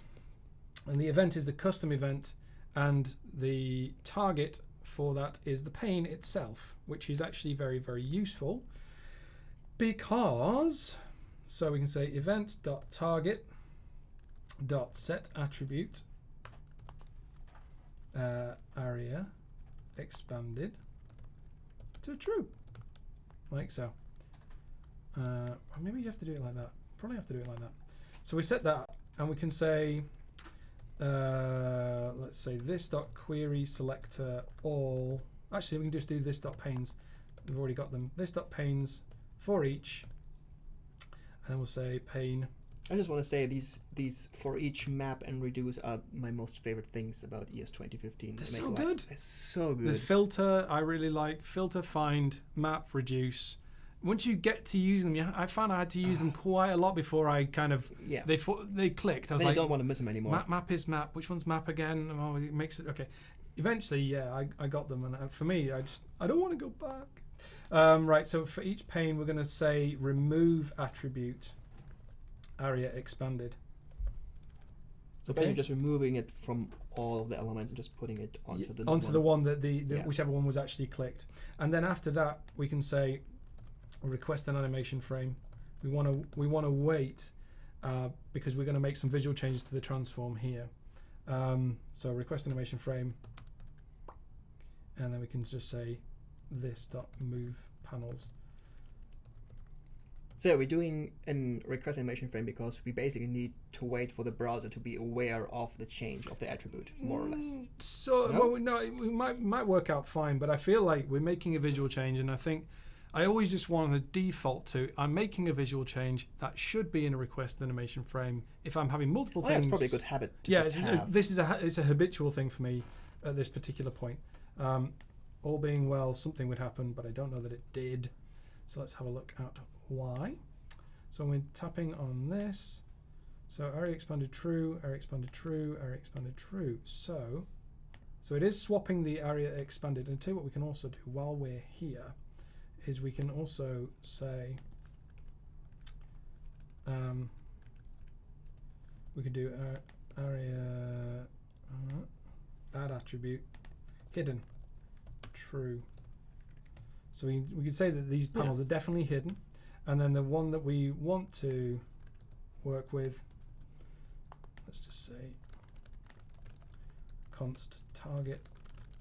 and the event is the custom event, and the target for that is the pane itself, which is actually very, very useful because so we can say event dot target dot set attribute uh, aria expanded to true like so. Uh, maybe you have to do it like that. Probably have to do it like that. So we set that, and we can say, uh, let's say this dot query selector all. Actually, we can just do this dot panes. We've already got them. This dot panes for each, and we'll say pane. I just want to say these these for each map and reduce are my most favorite things about ES 2015. They're They so good. They're so There's good. filter I really like. Filter, find, map, reduce. Once you get to use them, you, I found I had to use them <sighs> quite a lot before I kind of yeah. they they clicked. I was then like, I don't want to miss them anymore. Map, map is map. Which one's map again? Oh, it makes it okay. Eventually, yeah, I, I got them, and uh, for me, I just I don't want to go back. Um, right, so for each pane, we're going to say remove attribute aria expanded. so you're just removing it from all of the elements and just putting it onto the onto the one that the, the Yeah. whichever one was actually clicked, and then after that, we can say request an animation frame. We want to we want to wait uh, because we're going to make some visual changes to the transform here. Um, so request animation frame, and then we can just say this dot move panels. So we're doing an request animation frame because we basically need to wait for the browser to be aware of the change of the attribute, more or less. Mm, So No? well, we- no, it we might might work out fine, but I feel like we're making a visual change, and I think I always just want to default to I'm making a visual change that should be in a request animation frame. If I'm having multiple Oh, things, it's probably a good habit to yeah, it's, this is a it's a habitual thing for me at this particular point. Um, all being well, something would happen, but I don't know that it did. So let's have a look at why. So we're tapping on this. So aria expanded true, aria expanded true, aria expanded true. So, so it is swapping the aria expanded. And tell you what we can also do while we're here is we can also say um, we could do a- aria uh, add attribute hidden true. So we we could say that these Yeah. panels are definitely hidden, and then the one that we want to work with, let's just say const target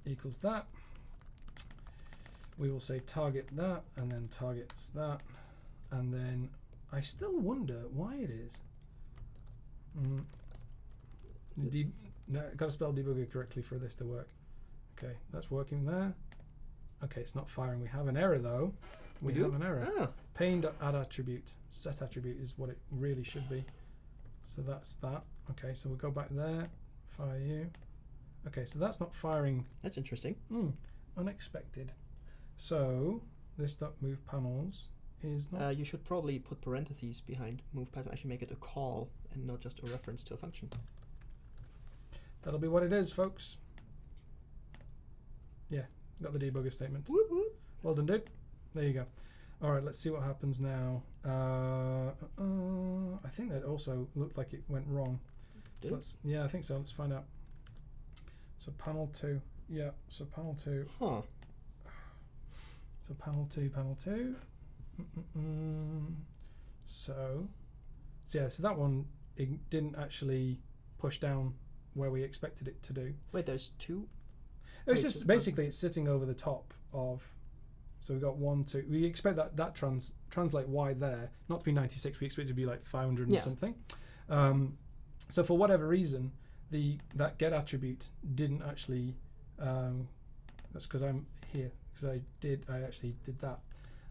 equals that. We will say target that, and then targets that, and then I still wonder why it is. Mm. De- no, got to spell debugger correctly for this to work. Okay, that's working there. Okay, it's not firing. We have an error though. We, We do? have an error. Oh, Pane add attribute. Set attribute is what it really should be. So that's that. Okay, so we'll go back there. Fire you. Okay, so that's not firing. that's interesting. Hmm, unexpected. So this dot move panels is not. Uh, you should probably put parentheses behind move pass and actually make it a call and not just a reference to a function. that'll be what it is, folks. Yeah, got the debugger statement. Whoop, whoop. Well done, dude. There you go. All right, let's see what happens now. Uh, uh, I think that also looked like it went wrong. So let's, yeah, I think so. Let's find out. So panel two. Yeah, so panel two. Huh. So panel two, panel two. Mm-mm-mm. So, so yeah, so that one it didn't actually push down where we expected it to do. Wait, there's two. It's just basically it's sitting over the top of. So we got one, two. We expect that that trans translate y there not to be 96. We expect it to be like 500 Yeah. and something. Um, so for whatever reason, the that get attribute didn't actually. Um, that's because I'm here because I did. I actually did that.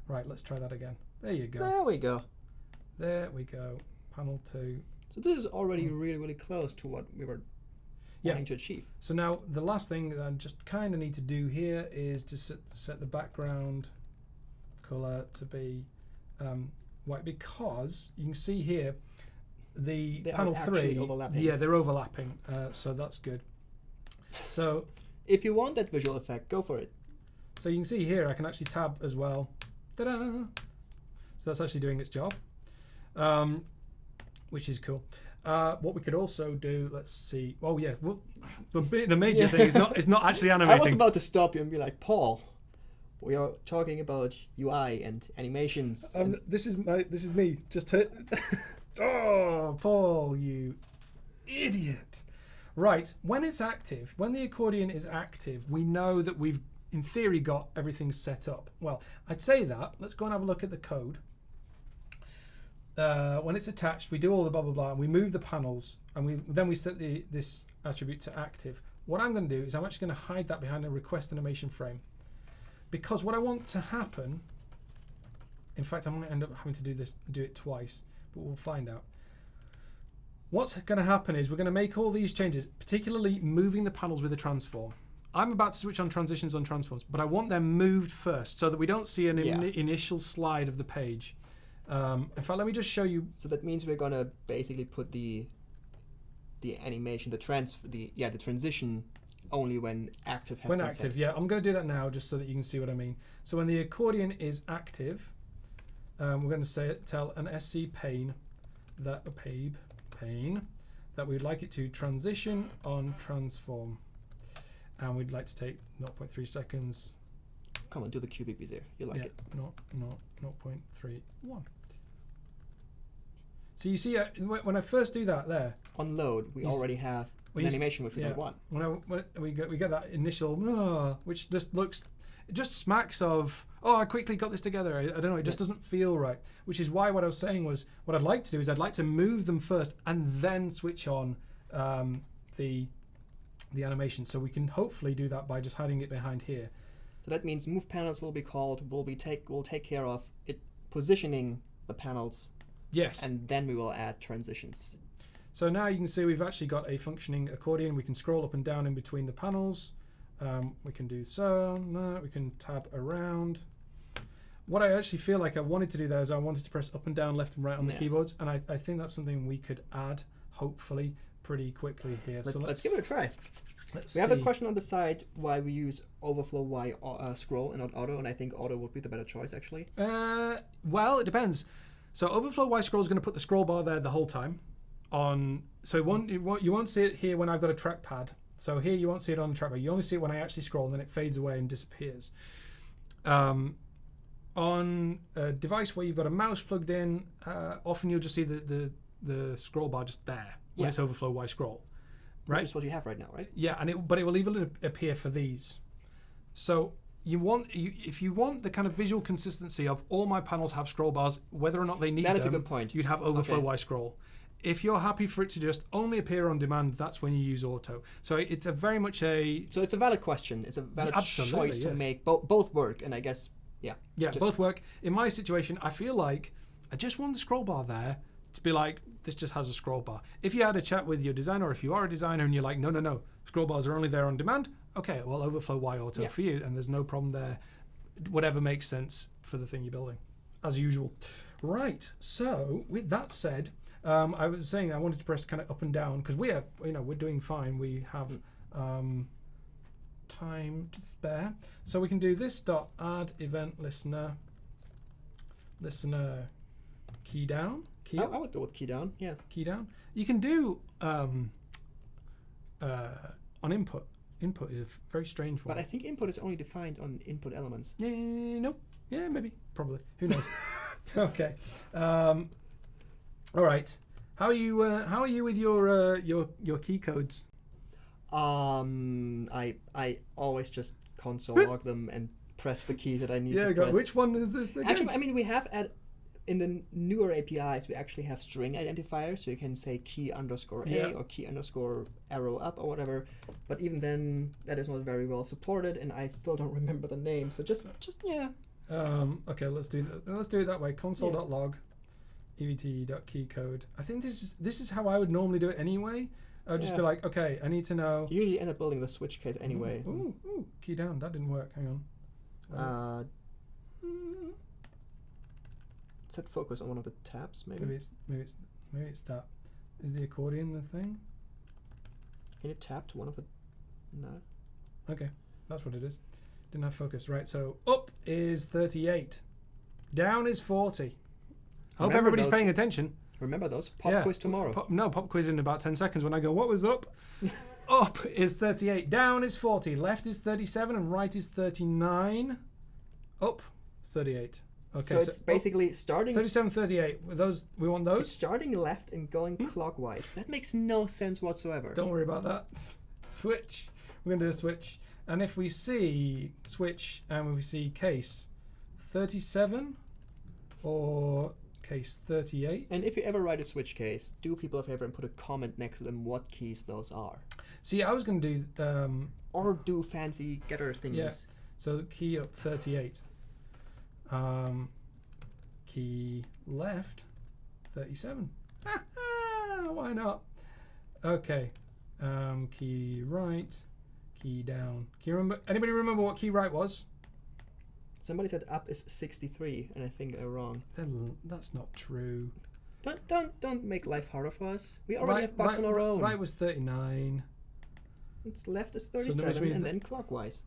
Right. Let's try that again. There you go. There we go. There we go. Panel two. So this is already really, really close to what we were Mm. Yeah. wanting to achieve. So now the last thing that I just kind of need to do here is to set, set the background color to be um, white because you can see here the They panel three. Yeah, they're overlapping, uh, so that's good. So If you want that visual effect, go for it. so you can see here I can actually tab as well. Ta-da! So that's actually doing its job, um, which is cool. Uh, what we could also do, let's see. Oh yeah, well, the, the major Yeah. thing is not is not actually <laughs> animating. I was about to stop you and be like, Paul, we are talking about UI and animations. Um, and this is my this is me. Just hit. <laughs> oh, Paul, you idiot! Right, when it's active, when the accordion is active, we know that we've, in theory, got everything set up. Well, I'd say that. Let's go and have a look at the code. Uh, when it's attached, we do all the blah blah blah, and we move the panels, and we then we set the this attribute to active. What I'm going to do is I'm actually going to hide that behind a request animation frame, because what I want to happen in fact, I'm going to end up having to do this, do it twice, but we'll find out. What's going to happen is we're going to make all these changes, particularly moving the panels with a transform. I'm about to switch on transitions on transforms, but I want them moved first so that we don't see an Yeah. ini- initial slide of the page. Um, in fact, let me just show you. so that means we're gonna basically put the the animation, the trans, the yeah, the transition only when active has when active, set. yeah, I'm going to do that now just so that you can see what I mean. So when the accordion is active, um, we're going to say tell an SC pane that a pabe pane that we'd like it to transition on transform, and we'd like to take 0.3 seconds. Come on, do the cubic bezier. You like yeah, it. no, no, 0.31. So you see, uh, when I first do that there, On load, we already have an animation which we yeah. don't want. when, I, when we get we get that initial which just looks it just smacks of oh I quickly got this together I, I don't know it just Yeah. doesn't feel right which is why what I was saying was what I'd like to do is I'd like to move them first and then switch on um, the the animation so we can hopefully do that by just hiding it behind here So that means move panels will be called. Will be take will take care of it positioning the panels, yes and then we will add transitions. So now you can see we've actually got a functioning accordion. We can scroll up and down in between the panels. Um, we can do so. No, we can tab around. What I actually feel like I wanted to do there is I wanted to press up and down, left and right on the keyboards, and I, I think that's something we could add, hopefully, pretty quickly here. Let's, so let's give it a try. let's We have a question on the side why we use overflow y au- uh, scroll and not auto, and I think auto would be the better choice actually. Uh, well, it depends. So overflow Y scroll is going to put the scroll bar there the whole time. On so it won't, it won't you won't see it here when I've got a trackpad. So here you won't see it on the trackpad. You only see it when I actually scroll, and then it fades away and disappears. Um, on a device where you've got a mouse plugged in, uh, often you'll just see the, the the scroll bar just there when Yeah. it's overflow Y scroll. Which Right. is what you have right now, right? Yeah, and it, but it will even appear for these. So you want you, if you want the kind of visual consistency of all my panels have scroll bars, whether or not they need That is a good point. You'd have overflow Okay. Y scroll. If you're happy for it to just only appear on demand, that's when you use auto. So it's a very much a So it's a valid question. It's a valid choice to make bo- both work, and I guess Yeah. Yeah, both work. In my situation, I feel like I just want the scroll bar there to be like, this just has a scroll bar. If you had a chat with your designer, or if you are a designer and you're like, no, no, no, scroll bars are only there on demand, okay, well, overflow Y auto Yeah. for you, and there's no problem there. Whatever makes sense for the thing you're building, as usual. Right. So, with that said, um, I was saying I wanted to press kind of up and down because we are, you know, we're doing fine. We have um, time to spare, so we can do this dot add event listener listener key down key I, I would go with key down. Yeah. key down. You can do um, uh, on input. Input is a very strange one. But I think input is only defined on input elements. Yeah, nope. Yeah, maybe, probably. Who knows? <laughs> <laughs> okay. Um, all right. How are you? Uh, how are you with your uh, your your key codes? Um, I I always just console log them and press the keys that I need Yeah, to go. press. Which one is this again? Actually, I mean, we have at in the newer APIs, we actually have string identifiers, so you can say key underscore a Yeah. or key underscore arrow up or whatever. But even then, that is not very well supported, and I still don't <laughs> remember the name. So just, just yeah, Um, okay, let's do that. Let's do it that way. Console.log, evt.keycode. I think this is this is how I would normally do it anyway. I would just be like, okay, I need to know. you usually end up building the switch case anyway. Ooh, ooh, key down. That didn't work. Hang on. Uh, mm, set focus on one of the tabs, maybe. maybe it's maybe it's maybe it's that. Is the accordion the thing? Can you tap to one of the? No. Okay, that's what it is. Didn't have focus. Right. So up is 38. Down is 40. I hope everybody's those- paying attention. Remember those pop Yeah. quiz tomorrow. Pop, no, pop quiz in about 10 seconds when I go, what was up? <laughs> up is 38. Down is 40. Left is 37. And right is 39. Up 38. Okay, so it's up, basically starting 37, 38. With those, we want It's those. starting left and going clockwise. That makes no sense whatsoever. Don't worry about that. Switch. We're going to do a switch. And if we see switch and we see case 37 or case 38. And if you ever write a switch case, do people a favor and put a comment next to them what keys those are. see, I was going to do um, Or do fancy getter thingies. Yeah. So key up 38. Um, key left 37. Why not? Okay. Um, key right. Key down. Can you remember? Anybody remember what key right was? Somebody said up is 63, and I think they're wrong. Then that's not true. Don't don't don't make life harder for us. We already right, have bugs right, on our own. Right was 39. It's left is So that 37, means and that- then clockwise.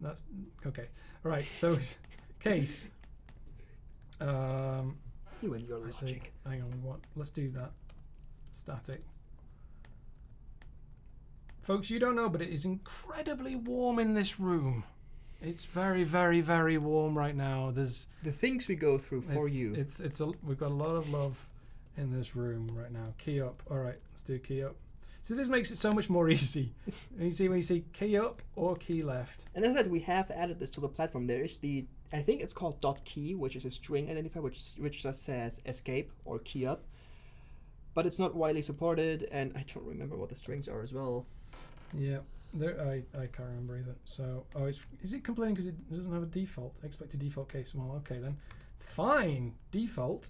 That's okay. All right. So <laughs> <laughs> case. Um, You and your Actually, logic. hang on, what? Let's do that. Static. Folks, you don't know, but it is incredibly warm in this room. It's very, very, very warm right now. There's The things we go through for it's, you. It's it's a we've got a lot of love in this room right now. Key up. All right, let's do key up. So this makes it so much more <laughs> easy. You see when you see key up or key left. And as I said, we have added this to the platform. There is the, I think it's called dot key, which is a string identifier, which which just says escape or key up. But it's not widely supported, and I don't remember what the strings are as well. Yeah, there, I, I can't remember either. So, oh, it's, is it complaining because it doesn't have a default? Expected default case. Well, okay then. Fine. Default.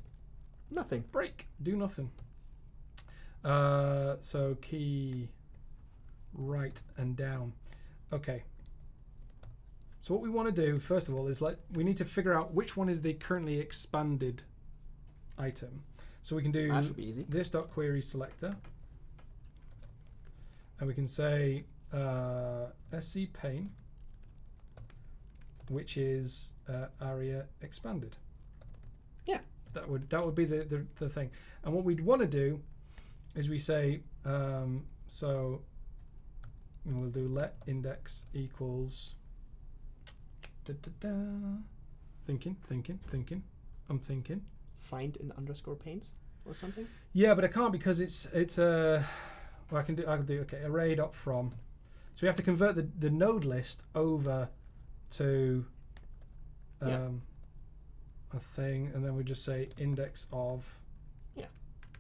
Nothing. Break. Do nothing. Uh, so key right and down. Okay. So what we want to do first of all is like we need to figure out which one is the currently expanded item. So we can do That should be easy. this dot query selector and we can say uh, sc pane which is uh, aria expanded Yeah. that would that would be the, the, the thing and what we'd want to do is we say um, so we'll do let index equals da, da, da. thinking thinking thinking i'm thinking Find in underscore paints or something. yeah, but I can't because it's it's a. well, I can do I can do okay array dot from. So we have to convert the, the node list over to um, Yeah. a thing, and then we just say index of. Yeah.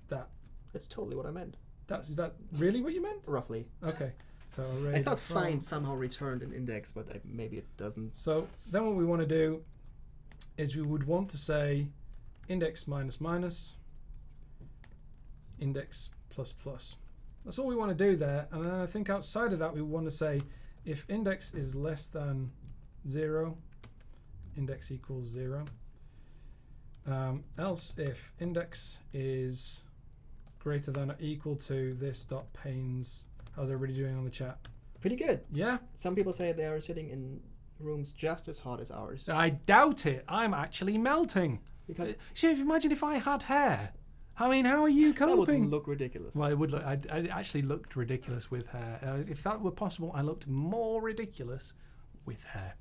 That That's totally what I meant. that's is that really what you meant? Roughly. Okay, so. I thought find somehow returned an index, but I, maybe it doesn't. So then what we want to do is we would want to say index minus minus index plus plus. That's all we want to do there. And then I think outside of that, we want to say if index is less than zero, index equals zero. Um, else if index is greater than or equal to this dot panes. How's everybody doing on the chat? Pretty good. Yeah, Some people say they are sitting in rooms just as hot as ours. I doubt it. I'm actually melting. Because See, imagine if I had hair. I mean, how are you coping? that would look ridiculous. Well, it would look. I, I actually looked ridiculous with hair. Uh, if that were possible, I looked more ridiculous with hair.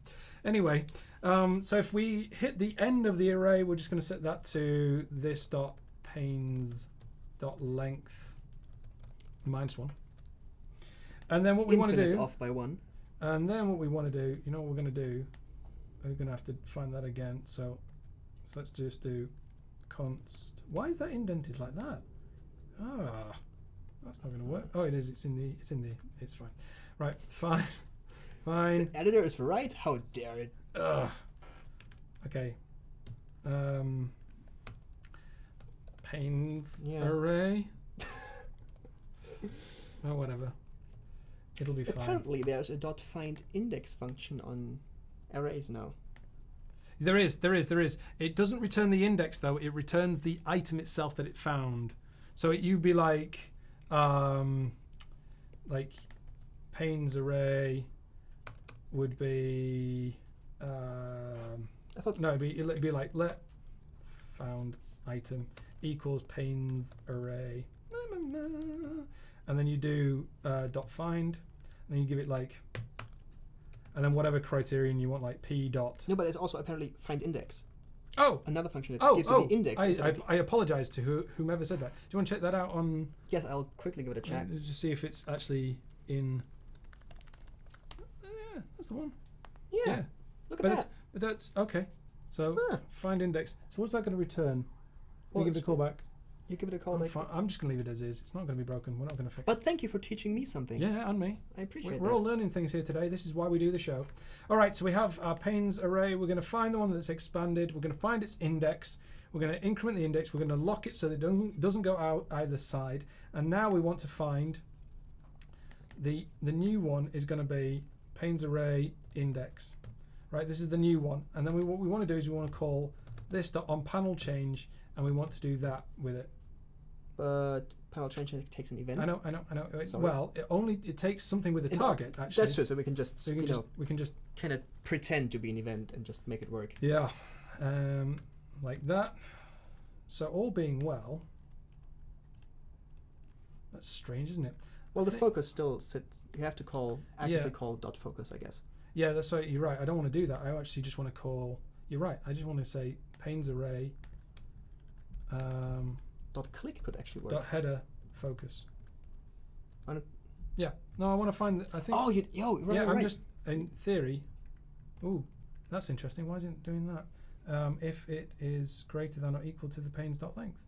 Anyway, um, so if we hit the end of the array, we're just going to set that to this dot panes dot length minus one. And then what we want to do, off by one. and then what we want to do, you know what we're going to do? We're going to have to find that again. So, so let's just do const. Why is that indented like that? Ah, that's not going to work. Oh, it is. It's in the. It's in the. It's fine. Right. Fine. <laughs> Fine. The editor is right. How dare it? Ugh. Okay. Um. Panes Yeah. array. <laughs> oh, whatever. It'll be fine. Apparently, there's a dot find index function on arrays now. There is, there is, there is. It doesn't return the index though. It returns the item itself that it found. So it, you'd be like, um, like, panes array would be, um, I thought no, it'd be, it'd be like let found item equals panes array, and then you do uh, dot find, and then you give it like, and then whatever criterion you want, like p dot. no, but it's also apparently find index. Oh, Another function that Oh, gives oh, you the index. I, instead I, I apologize to who, whomever said that. Do you want to check that out on? yes, I'll quickly give it a check. uh, Just see if it's actually in. Uh, yeah, that's the one. yeah, Yeah, look at but that. but that's okay. So Huh. find index. So what's that going to return? Well, you give the a it's- call back. You give it a call. I'm, Mike. I'm just going to leave it as is. It's not going to be broken. We're not going to fix. It. But thank you for teaching me something. Yeah, and me. I appreciate that. We're all learning things here today. This is why we do the show. All right, so we have our panes array. We're going to find the one that's expanded. We're going to find its index. We're going to increment the index. We're going to lock it so that it doesn't doesn't go out either side. And now we want to find the the new one is going to be panes array index. Right, this is the new one. And then we, what we want to do is we want to call this dot on panel change, and we want to do that with it. But panel change takes an event. I know, I know, I know. It-. Well, it only it takes something with a It- target actually. That's true. So we can just So we can just know we can just kind of pretend to be an event and just make it work. Yeah, um, like that. So all being well, that's strange, isn't it? Well, the focus still sits. You have to call actively Yeah. call dot focus, I guess. Yeah, that's right. You're right. I don't want to do that. I actually just want to call. You're right. I just want to say panes array. Um, Dot click could actually work. dot header focus. Yeah. No, I want to find. I think. oh, you, yo, right, yeah, right, I'm just in theory. Ooh, that's interesting. Why isn't it doing that? Um, if it is greater than or equal to the panes dot length,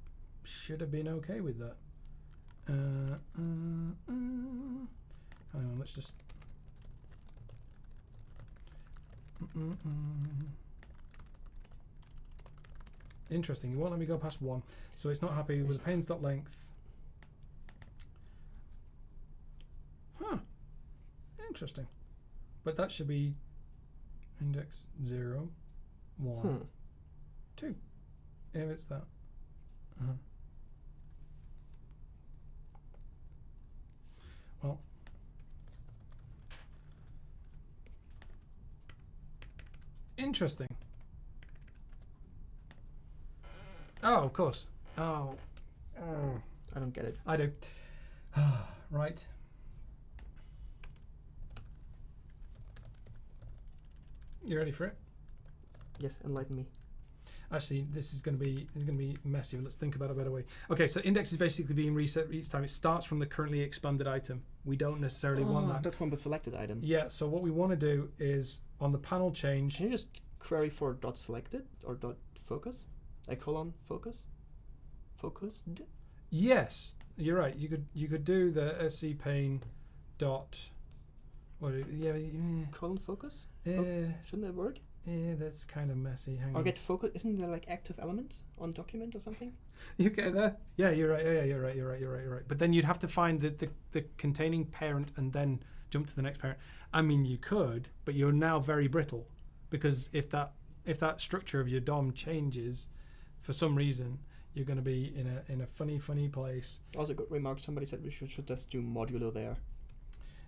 should have been okay with that. Uh, uh, uh. Hang on, let's just. Mm-mm-mm. Interesting. You won't let me go past one, so it's not happy with the panes dot length. Huh. Interesting. But that should be index zero, one, Hmm. two. If it's that. Uh-huh. Well. Interesting. Oh, of course. Oh. Oh. I don't get it. I do. <sighs> right. You ready for it? Yes, enlighten me. Actually, this is going to be is going to be messy. Let's think about a better way. Okay, so index is basically being reset each time. It starts from the currently expanded item. We don't necessarily want Ah, that. Not from the selected item. Yeah. So what we want to do is on the panel change. Can you just query for dot selected or dot focus? Colon focus? Focused? Yes, you're right. You could you could do the sc pane dot. What? Yeah. yeah, Colon focus? uh, Shouldn't that work? Yeah, that's kind of messy. Hang Or on. get focus. Isn't there like active elements on document or something? <laughs> You get there? Yeah, you're right. Yeah, yeah, you're right. You're right. You're right. You're right. But then you'd have to find the, the, the containing parent and then jump to the next parent. I mean, you could, but you're now very brittle because if that if that structure of your DOM changes for some reason, you're going to be in a in a funny funny place. Also, good remark. Somebody said we should, should just do modulo there.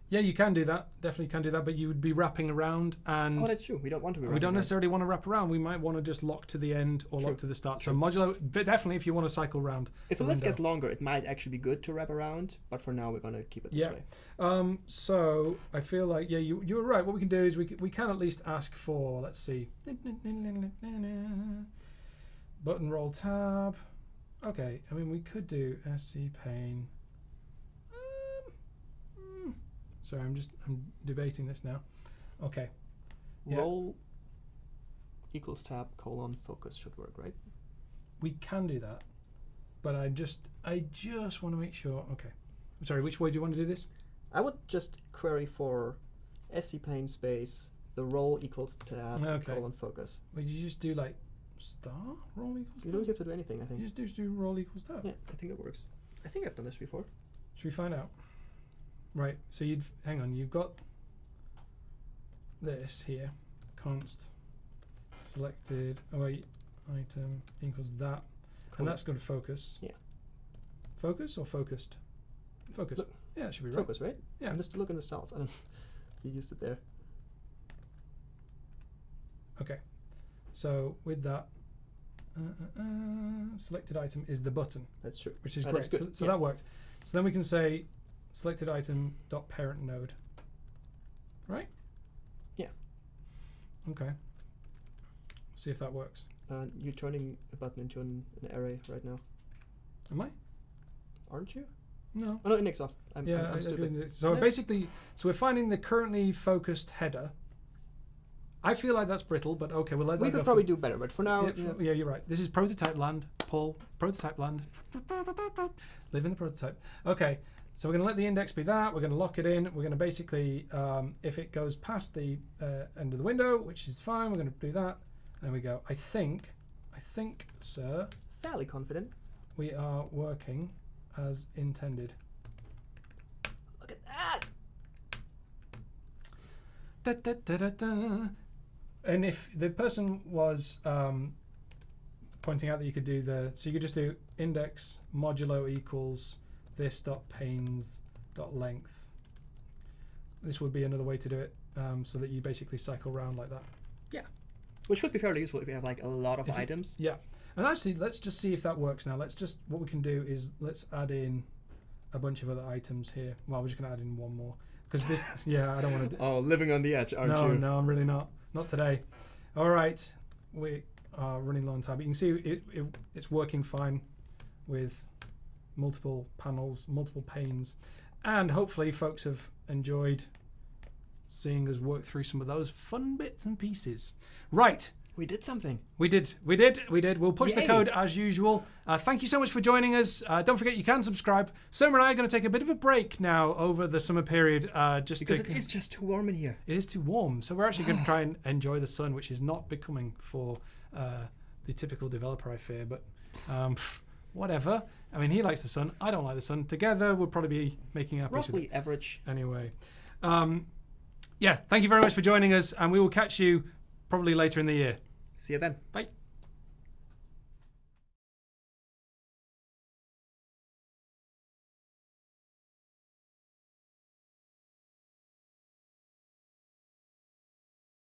Yeah, you can do that. Definitely can do that, but you would be wrapping around and. oh, that's true. We don't want to be. we don't there. necessarily want to wrap around. We might want to just lock to the end or True. lock to the start. So modulo, definitely if you want to cycle round. If the list gets longer, it might actually be good to wrap around. But for now, we're gonna keep it this Yeah. way. Um, so I feel like yeah, you you were right. What we can do is we we can at least ask for let's see, button role tab. Okay, I mean we could do sc pane. Um, mm, sorry, I'm just I'm debating this now. Okay, Yeah. Role equals tab colon focus should work, right? we can do that, but I just I just want to make sure. Okay, I'm sorry. Which way do you want to do this? I would just query for sc pane space the role equals tab Okay. colon focus. Would you just do like star role equals? You tab? don't have to do anything. I You think. just do, just do role equals tab. Yeah, I think it works. I think I've done this before. Should we find out? Right. So you'd hang on. You've got this here, const selected. Oh wait, item equals that, Cool. and that's going to focus. Yeah. Focus or focused? Focus. Look, yeah, it should be right. Focus, right? Yeah. And just look in the styles. I don't. <laughs> You used it there. Okay. So with that, uh, uh, uh, selected item is the button, That's true. which is Uh, great. So, so yeah. that worked. So then we can say selected item dot parent node. Right? Yeah. Okay. See if that works. Uh, you're turning a button into an, an array right now, Am I? aren't you? No. Oh no, off. I'm, yeah. I'm, I'm stupid. So Yeah. basically, so we're finding the currently focused header. I feel like that's brittle, but okay, we'll let We that could probably for, do better, but for now, yeah, you know, f- yeah, you're right. This is prototype land, Paul. Prototype land. Live in the prototype. Okay, so we're going to let the index be that. We're going to lock it in. We're going to basically, um, if it goes past the uh, end of the window, which is fine, we're going to do that. There we go. I think, I think, sir, fairly confident. we are working as intended. Look at that. Da, da, da, da, da. And if the person was um, pointing out that you could do the, so you could just do index modulo equals this dot panes dot length. This would be another way to do it, um, so that you basically cycle around like that. Yeah, which could be fairly useful if you have like a lot of If you- items. Yeah. And actually, let's just see if that works now. Let's just what we can do is let's add in a bunch of other items here. Well, we're just gonna add in one more because this. yeah, I don't want to. Oh, living on the edge, aren't no, you? no, I'm really not. Not today. All right, we are running low on time. But you can see it, it, it's working fine with multiple panels, multiple panes, and hopefully, folks have enjoyed seeing us work through some of those fun bits and pieces. Right. We did something. We did, we did, we did. We'll push the code as usual. Uh, thank you so much for joining us. Uh, don't forget you can subscribe. Surma and I are going to take a bit of a break now over the summer period, uh, just Because to it is just too warm in here. it is too warm, so we're actually going <sighs> to try and enjoy the sun, which is not becoming for uh, the typical developer, I fear. But um, <laughs> whatever. I mean, he likes the sun. I don't like the sun. Together, we'll probably be making our peace with it Roughly average. anyway. Um, yeah, thank you very much for joining us, and we will catch you probably later in the year. See you then. Bye.